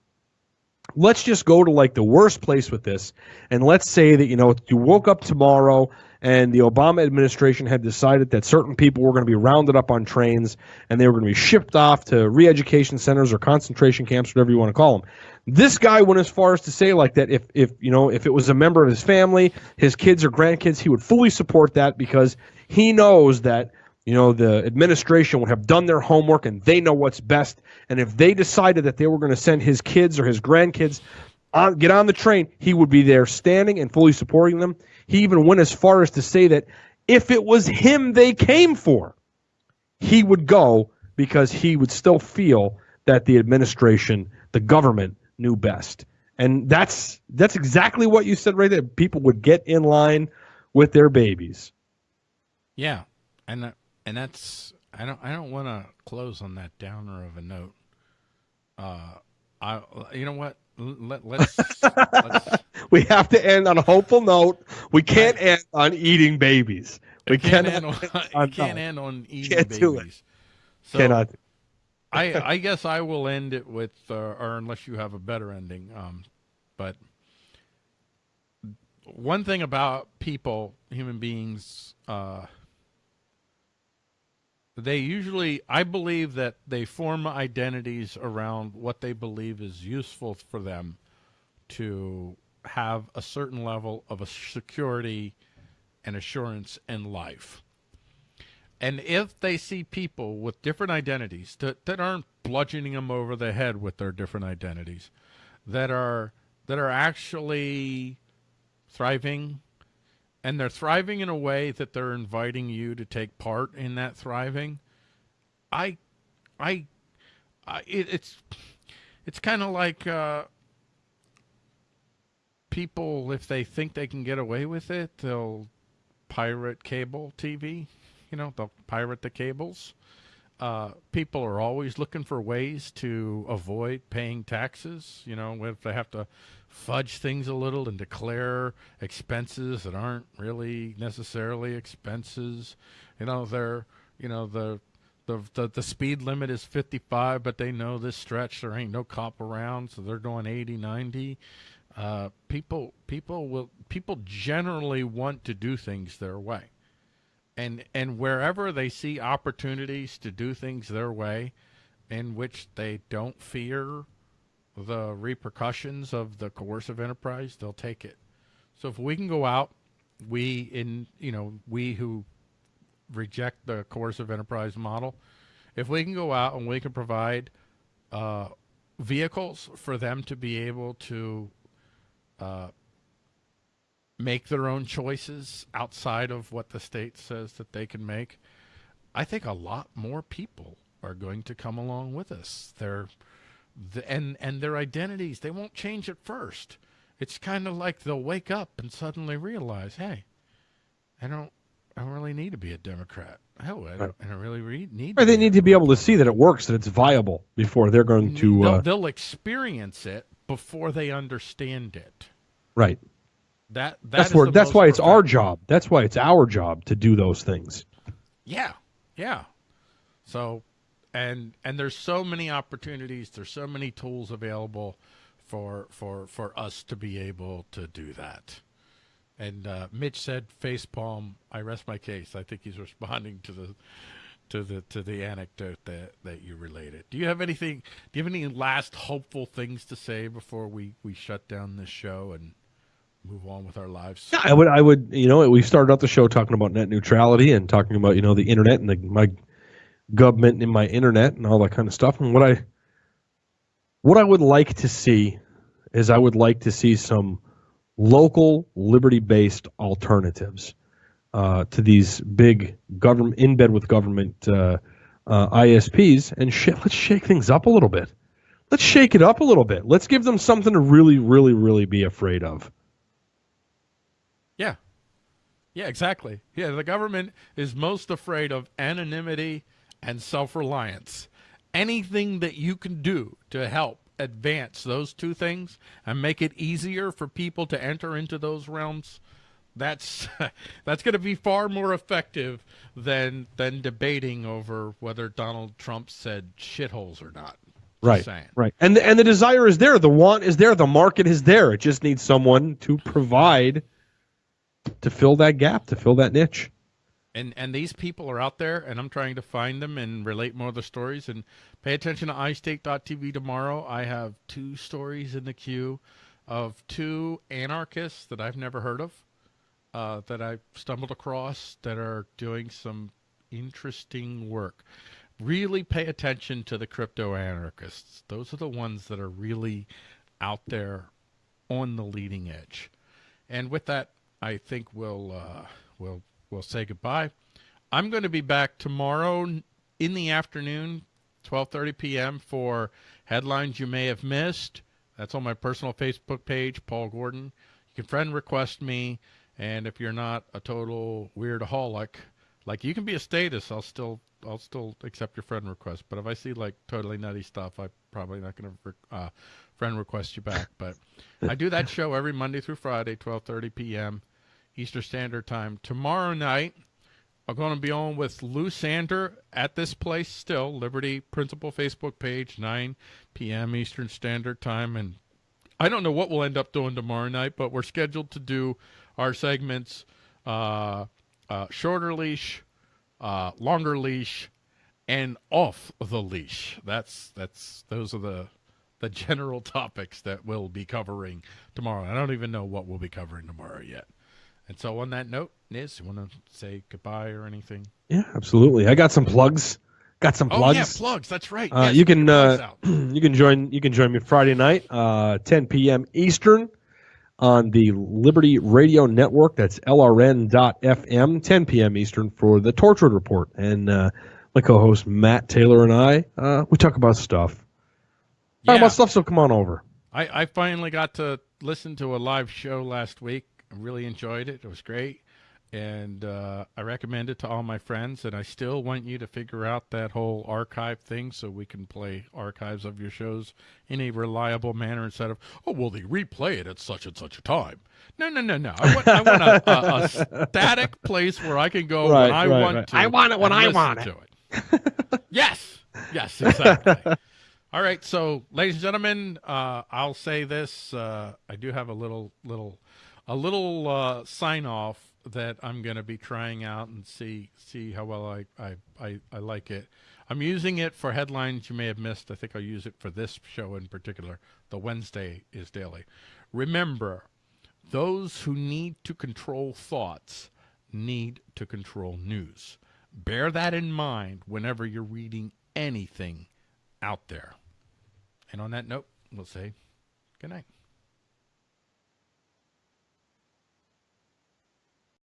Let's just go to like the worst place with this. And let's say that, you know, you woke up tomorrow and the Obama administration had decided that certain people were going to be rounded up on trains and they were going to be shipped off to re education centers or concentration camps, whatever you want to call them. This guy went as far as to say like that if if you know if it was a member of his family, his kids or grandkids, he would fully support that because he knows that you know the administration would have done their homework and they know what's best. And if they decided that they were going to send his kids or his grandkids on, get on the train, he would be there standing and fully supporting them. He even went as far as to say that if it was him they came for, he would go because he would still feel that the administration, the government, knew best. And that's that's exactly what you said right there. People would get in line with their babies. Yeah, and that, and that's I don't I don't want to close on that downer of a note. Uh, I you know what? Let, let's, let's (laughs) We have to end on a hopeful note. We can't end on eating babies. We can't end on, (laughs) on- can't end on eating Can't babies. So cannot. I (laughs) I guess I will end it with, uh, or unless you have a better ending. Um, but one thing about people, human beings, uh, they usually, I believe that they form identities around what they believe is useful for them to have a certain level of security and assurance in life. And if they see people with different identities that, that aren't bludgeoning them over the head with their different identities, that are that are actually thriving, and they're thriving in a way that they're inviting you to take part in that thriving, I, I, I it, it's it's kind of like uh, people if they think they can get away with it, they'll pirate cable TV. You know, they'll pirate the cables. Uh, people are always looking for ways to avoid paying taxes. You know, if they have to fudge things a little and declare expenses that aren't really necessarily expenses. You know, they're, you know, the, the, the, the speed limit is 55, but they know this stretch there ain't no cop around, so they're going 80, 90. Uh, people, people will, people generally want to do things their way and and wherever they see opportunities to do things their way in which they don't fear the repercussions of the coercive enterprise they'll take it so if we can go out we in you know we who reject the coercive enterprise model if we can go out and we can provide uh, vehicles for them to be able to uh, make their own choices outside of what the state says that they can make, I think a lot more people are going to come along with us. They're the, and and their identities they won't change at first. It's kind of like they'll wake up and suddenly realize, hey, I don't I don't really need to be a Democrat. Oh, I don't, I don't really re- need. Or they need to be able to see that it works, that it's viable before they're going to. they'll, Uh, they'll experience it before they understand it. right. That, that That's where that's why it's our job. That's why it's our job to do those things. Yeah, yeah. So, and and there's so many opportunities. There's so many tools available for for for us to be able to do that. And uh, Mitch said, "Facepalm." I rest my case. I think he's (laughs) responding to the to the to the anecdote that that you related. Do you have anything? Do you have any last hopeful things to say before we we shut down this show and move on with our lives? Yeah, I would. I would. You know, we started out the show talking about net neutrality and talking about you know the internet and the, my government and my internet and all that kind of stuff. And what I what I would like to see is I would like to see some local liberty-based alternatives uh, to these big government in bed with government uh, uh, ISPs and sh- (laughs) let's shake things up a little bit. Let's shake it up a little bit. Let's give them something to really, really, really be afraid of. Yeah. Yeah, exactly. Yeah, the government is most afraid of anonymity and self reliance. Anything that you can do to help advance those two things and make it easier for people to enter into those realms, that's (laughs) that's going to be far more effective than than debating over whether Donald Trump said shitholes or not. Right. saying. Right. And the, and the desire is there. The want is there. The market is there. It just needs someone to provide to fill that gap, to fill that niche. And and these people are out there and i'm trying to find them and relate more of the stories. And pay attention to iState.tv tomorrow. I have two stories in the queue of two anarchists that i've never heard of uh, that i've stumbled across that are doing some interesting work. Really pay attention to the crypto anarchists. Those are the ones that are really out there on the leading edge. And with that, I think we'll uh, we'll we'll say goodbye. I'm going to be back tomorrow in the afternoon, 12:30 p.m. for headlines you may have missed. That's on my personal Facebook page, Paul Gordon. You can friend request me, and if you're not a total weirdaholic, like you can be a status, I'll still I'll still accept your friend request. But if I see like totally nutty stuff, I'm probably not going to uh, friend request you back. But I do that show every Monday through Friday, 12:30 p.m. Eastern Standard Time. Tomorrow night, I'm going to be on with Lou Sander at this place still, Liberty Principal Facebook page, 9 p.m. Eastern Standard Time. And I don't know what we'll end up doing tomorrow night, but we're scheduled to do our segments uh, uh, shorter leash, uh, longer leash, and off the leash. That's that's those are the the (laughs) general topics that we'll be covering tomorrow. I don't even know what we'll be covering tomorrow yet. And so, on that note, Niz, you want to say goodbye or anything? Yeah, absolutely. I got some plugs. Got some plugs. Oh plugs. yeah, plugs. That's right. Uh, Yes, you can uh, (clears throat) you can join you can join me Friday night, uh, 10 p.m. Eastern, on the Liberty Radio Network. That's LRN.FM, 10 p.m. Eastern for the Tortured Report. And uh, my co-host Matt Taylor and I, uh, we talk about stuff. Talk about stuff. So come on over. I, I finally got to listen to a live show last week. I really enjoyed it. It was great. And uh, I recommend it to all my friends. And I still want you to figure out that whole archive thing so we can play archives of your shows in a reliable manner instead of, oh, well, they replay it at such and such a time. No, no, no, no. I want, I want a, a, a (laughs) static place where I can go Right, when I right, want right. to. I want it when I want to it. yes. Yes, exactly. (laughs) All right, so ladies and gentlemen, uh, I'll say this: uh, I do have a little, little, a little uh, sign off that I'm going to be trying out and see see how well I, I I I like it. I'm using it for headlines you may have missed. I think I'll use it for this show in particular. The Wednesday is daily. Remember, those who need to control thoughts need to control news. Bear that in mind whenever you're reading anything out there. And on that note, we'll say good night.